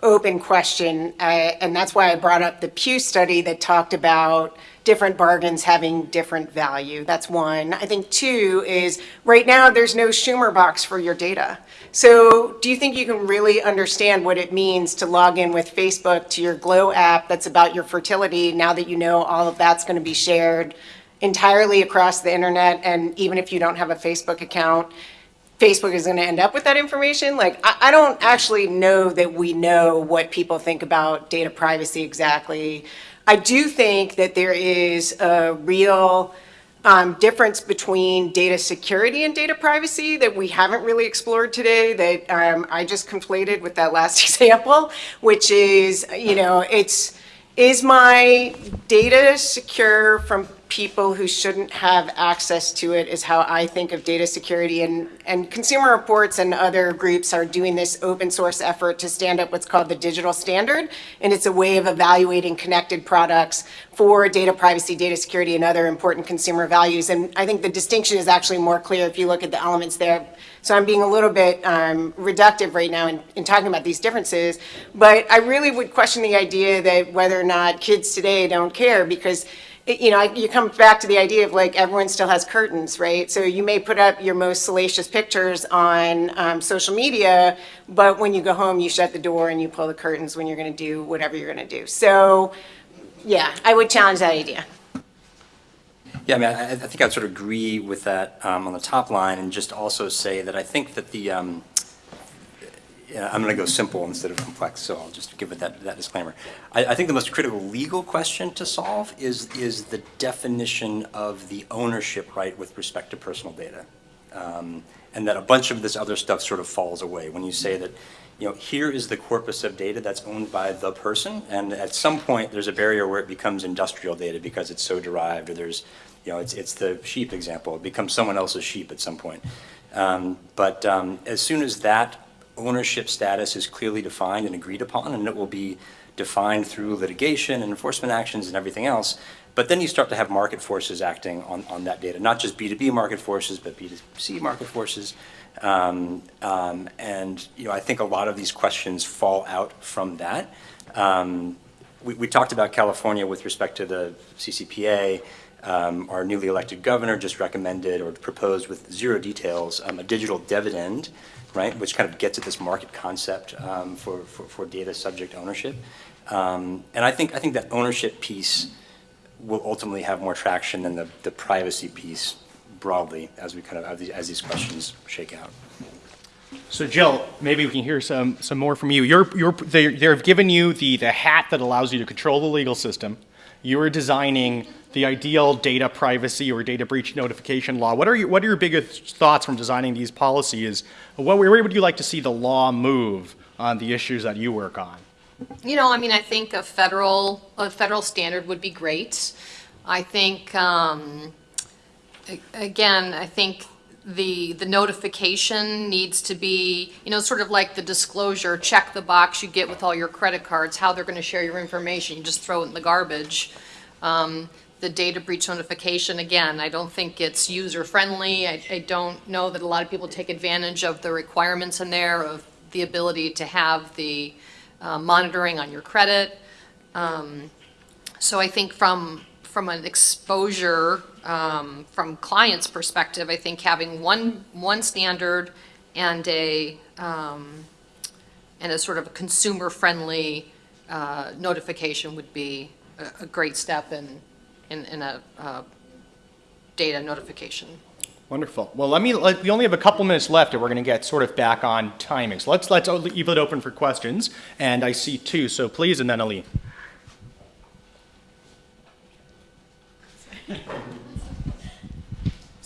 open question. uh, And that's why I brought up the Pew study that talked about different bargains having different value. That's one. I think two is right now there's no Schumer box for your data. So do you think you can really understand what it means to log in with Facebook to your Glow app that's about your fertility now that you know all of that's going to be shared entirely across the internet and even if you don't have a Facebook account, Facebook is going to end up with that information. Like, I, I don't actually know that we know what people think about data privacy exactly. I do think that there is a real um, difference between data security and data privacy that we haven't really explored today that um, I just conflated with that last example, which is, you know, it's, is my data secure from people who shouldn't have access to it is how I think of data security and, and Consumer Reports and other groups are doing this open source effort to stand up what's called the digital standard. And it's a way of evaluating connected products for data privacy, data security, and other important consumer values. And I think the distinction is actually more clear if you look at the elements there. So I'm being a little bit um, reductive right now in, in talking about these differences. But I really would question the idea that whether or not kids today don't care because you know, you come back to the idea of like everyone still has curtains, right? So you may put up your most salacious pictures on um, social media, but when you go home, you shut the door and you pull the curtains when you're going to do whatever you're going to do. So, yeah, I would challenge that idea. Yeah, I mean, I, I think I'd sort of agree with that um, on the top line, and just also say that I think that the, um, I'm going to go simple instead of complex, so I'll just give it that, that disclaimer. I, I think the most critical legal question to solve is, is the definition of the ownership right with respect to personal data. Um, and that a bunch of this other stuff sort of falls away when you say that, you know, here is the corpus of data that's owned by the person, and at some point there's a barrier where it becomes industrial data because it's so derived, or there's, you know, it's, it's the sheep example, it becomes someone else's sheep at some point. Um, but um, as soon as that ownership status is clearly defined and agreed upon, and it will be defined through litigation and enforcement actions and everything else. But then you start to have market forces acting on, on that data, not just B2B market forces, but B2C market forces. Um, um, and you know, I think a lot of these questions fall out from that. Um, we, we talked about California with respect to the CCPA. Um, our newly elected governor just recommended or proposed with zero details um, a digital dividend, right, which kind of gets at this market concept um, for, for, for data subject ownership. Um, and I think, I think that ownership piece will ultimately have more traction than the, the privacy piece broadly as we kind of, as these, as these questions shake out. So Jill, maybe we can hear some, some more from you. You're, you're, they, they've given you the, the hat that allows you to control the legal system. You are designing the ideal data privacy or data breach notification law. What are, your, what are your biggest thoughts from designing these policies? What, where would you like to see the law move on the issues that you work on? You know, I mean, I think a federal, a federal standard would be great. I think, um, again, I think the, the notification needs to be, you know, sort of like the disclosure, check the box you get with all your credit cards, how they're going to share your information, you just throw it in the garbage. Um, The data breach notification, again, I don't think it's user-friendly. I, I don't know that a lot of people take advantage of the requirements in there of the ability to have the uh, monitoring on your credit. Um, So I think from, from an exposure, um, from client's perspective, I think having one, one standard and a, um, and a sort of a consumer-friendly uh, notification would be, a- a great step in, in, in a uh, data notification. Wonderful. Well, let me, let- we only have a couple minutes left, and we're going to get sort of back on timing. So let's, let's leave it open for questions. And I see two, so please, and then Ali.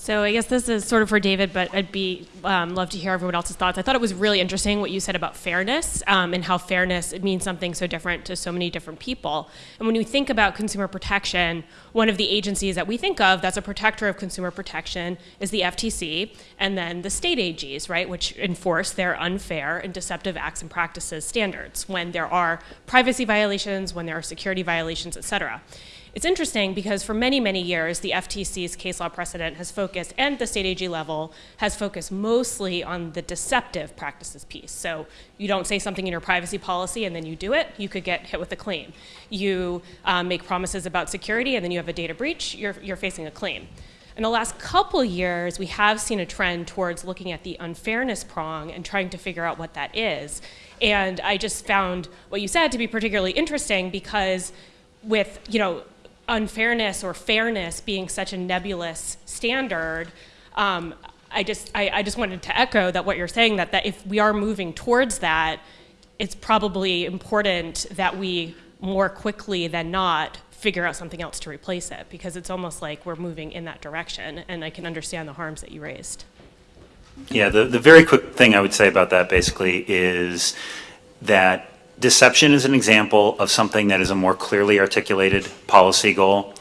So I guess this is sort of for David, but I'd be um, love to hear everyone else's thoughts. I thought it was really interesting what you said about fairness um, and how fairness it means something so different to so many different people. And when we think about consumer protection, one of the agencies that we think of that's a protector of consumer protection is the FTC, and then the state AGs, right, which enforce their unfair and deceptive acts and practices standards when there are privacy violations, when there are security violations, et cetera. It's interesting because for many, many years, the FTC's case law precedent has focused, and the state AG level has focused mostly on the deceptive practices piece. So you don't say something in your privacy policy and then you do it, you could get hit with a claim. You um, make promises about security and then you have a data breach, you're, you're facing a claim. In the last couple years, we have seen a trend towards looking at the unfairness prong and trying to figure out what that is. And I just found what you said to be particularly interesting because with, you know, unfairness or fairness being such a nebulous standard, um, I just I, I just wanted to echo that what you're saying that that if we are moving towards that, it's probably important that we more quickly than not figure out something else to replace it because it's almost like we're moving in that direction and I can understand the harms that you raised. Yeah, the, the very quick thing I would say about that basically is that deception is an example of something that is a more clearly articulated policy goal.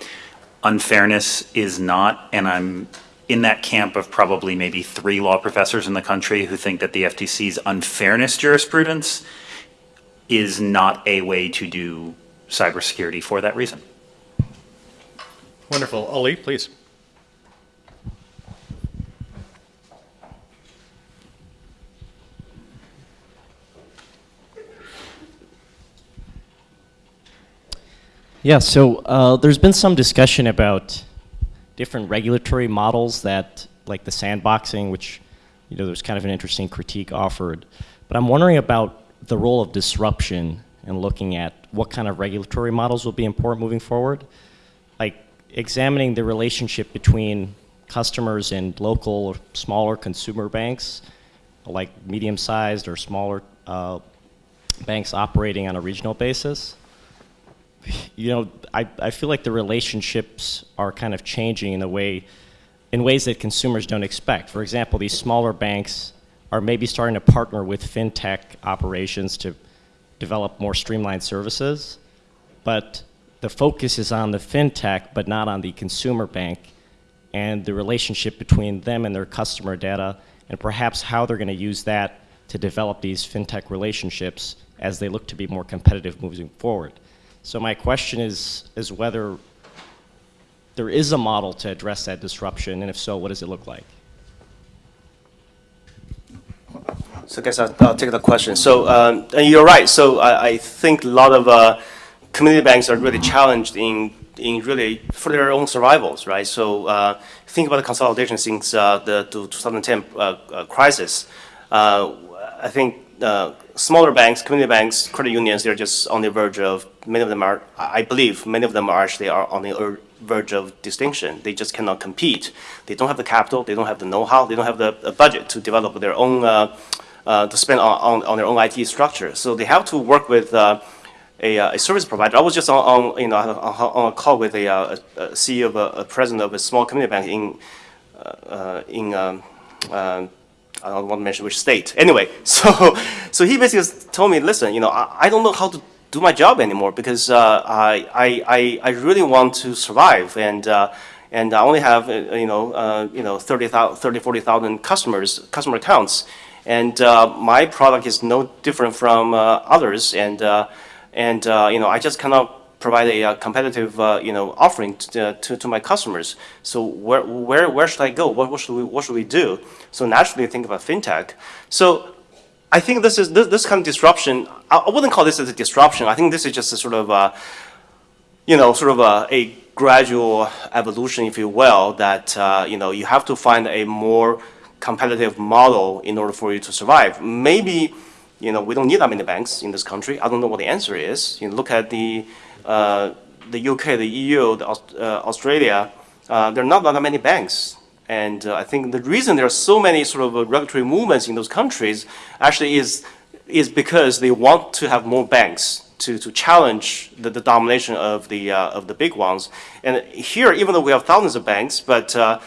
Unfairness is not, and I'm in that camp of probably maybe three law professors in the country who think that the FTC's unfairness jurisprudence is not a way to do cybersecurity for that reason. Wonderful. Ali, please. Yeah, so uh, there's been some discussion about different regulatory models that, like the sandboxing, which, you know, there's kind of an interesting critique offered. But I'm wondering about the role of disruption and looking at what kind of regulatory models will be important moving forward. Like examining the relationship between customers and local or smaller consumer banks, like medium-sized or smaller uh, banks operating on a regional basis you know, I, I feel like the relationships are kind of changing in a way, in ways that consumers don't expect. For example, these smaller banks are maybe starting to partner with fintech operations to develop more streamlined services, but the focus is on the fintech, but not on the consumer bank, and the relationship between them and their customer data, and perhaps how they're going to use that to develop these fintech relationships as they look to be more competitive moving forward. So my question is, is whether there is a model to address that disruption, and if so, what does it look like? So I guess I'll, I'll take the question. So um, and you're right. So I, I think a lot of uh, community banks are really challenged in in really for their own survivals, right? So uh, think about the consolidation since uh, the 2010 uh, uh, crisis. Uh, I think smaller banks, community banks, credit unions, they're just on the verge of, many of them are, I believe, many of them are actually are on the verge of distinction. They just cannot compete. They don't have the capital, they don't have the know-how, they don't have the, the budget to develop their own, uh, uh, to spend on, on, on, their own IT structure. So they have to work with uh, a, a, service provider. I was just on, on you know, on a call with a, a CEO of a, a, president of a small community bank in, uh, in um, I don't want to mention which state. Anyway, so so he basically told me, listen, you know, I, I don't know how to do my job anymore because uh, I, I, I really want to survive and uh, and I only have uh, you know uh, you know 30, 30 40,000 customers customer accounts and uh, my product is no different from uh, others and and you know I just cannot provide a, competitive, you know, offering to, to, to, my customers. So where, where, where should I go? What, what, should we, what should we do? So naturally think about fintech. So I think this is, this, this kind of disruption, I, wouldn't call this as a disruption. I think this is just a sort of, uh, you know, sort of a, a, gradual evolution, if you will, that, uh, you know, you have to find a more competitive model in order for you to survive. Maybe, you know, we don't need that many banks in this country. I don't know what the answer is. You know, look at the uh, the UK, the EU, the uh, Australia, uh, there are not that many banks. And uh, I think the reason there are so many sort of uh, regulatory movements in those countries actually is, is because they want to have more banks to, to challenge the, the domination of the, uh, of the big ones. And here, even though we have thousands of banks, but uh,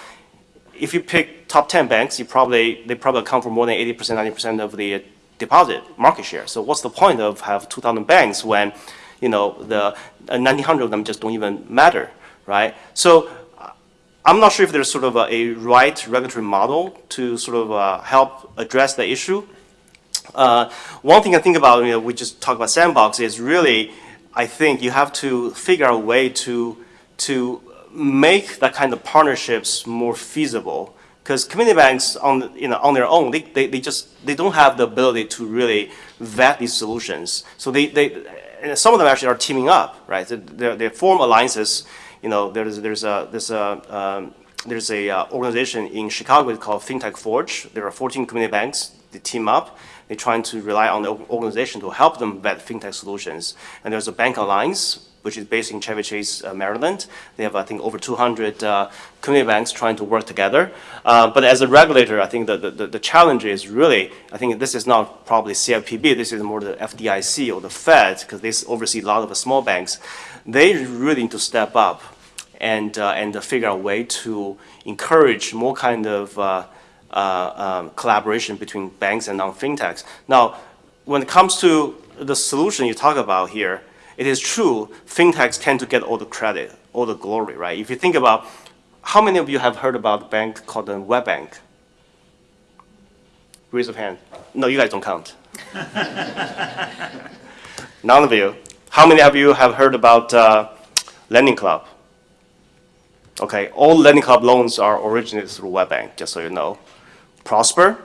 if you pick top 10 banks, you probably, they probably account for more than 80%, 90% of the uh, deposit market share. So what's the point of have 2,000 banks when, you know, the uh, 1,900 of them just don't even matter, right? So uh, I'm not sure if there's sort of a, a right regulatory model to sort of uh, help address the issue. Uh, one thing I think about, you know, we just talked about sandbox is really, I think you have to figure out a way to, to make that kind of partnerships more feasible. Because community banks on, you know, on their own, they, they, they just, they don't have the ability to really vet these solutions. So they, they, and some of them actually are teaming up, right? They, they they form alliances. You know, there's, there's a, there's a, um, there's a uh, organization in Chicago called FinTech Forge. There are 14 community banks. They team up. They're trying to rely on the organization to help them vet fintech solutions. And there's a Bank Alliance, which is based in Chevy Chase, uh, Maryland. They have, I think, over 200 uh, community banks trying to work together. Uh, but as a regulator, I think the, the, the challenge is really, I think this is not probably CFPB, this is more the FDIC or the Fed, because they oversee a lot of the small banks. They really need to step up and, uh, and figure out a way to encourage more kind of uh, uh, um, collaboration between banks and non-fintechs. Now, when it comes to the solution you talk about here, it is true, fintechs tend to get all the credit, all the glory, right? If you think about, how many of you have heard about a bank called a WebBank? Raise your hand. No, you guys don't count. None of you. How many of you have heard about uh, Lending Club? Okay, all Lending Club loans are originated through WebBank, just so you know. Prosper,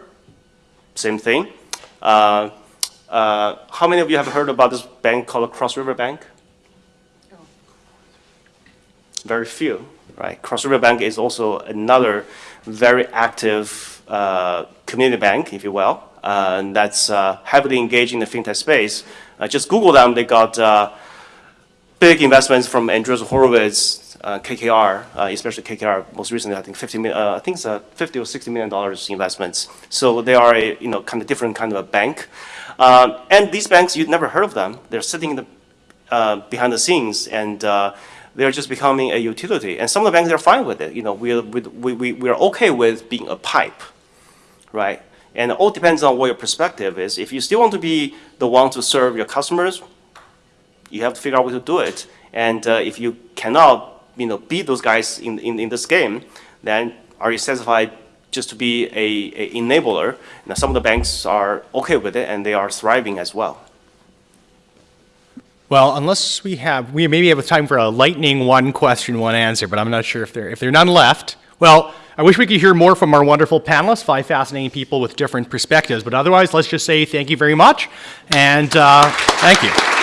same thing. Uh, uh, how many of you have heard about this bank called Cross River Bank? Very few, right? Cross River Bank is also another very active uh, community bank, if you will, uh, and that's uh, heavily engaged in the fintech space. Uh, just Google them; they got big investments from Andreessen Horowitz, uh, KKR, uh, especially KKR. Most recently, I think 50 million, uh, I think it's uh, 50 or 60 million dollars investments. So they are a you know kind of different kind of a bank. Um, and these banks, you've never heard of them. They're sitting in the, uh, behind the scenes, and uh, they're just becoming a utility. And some of the banks are fine with it. You know, we're, we, we, we're okay with being a pipe, right? And it all depends on what your perspective is. If you still want to be the one to serve your customers, you have to figure out how to do it. And uh, if you cannot, you know, beat those guys in, in, in this game, then are you satisfied just to be a, a enabler? Now, some of the banks are okay with it, and they are thriving as well. Well, unless we have, we maybe have time for a lightning one question, one answer, but I'm not sure if there, if there are none left. Well, I wish we could hear more from our wonderful panelists, five fascinating people with different perspectives, but otherwise, let's just say thank you very much, and uh, thank you.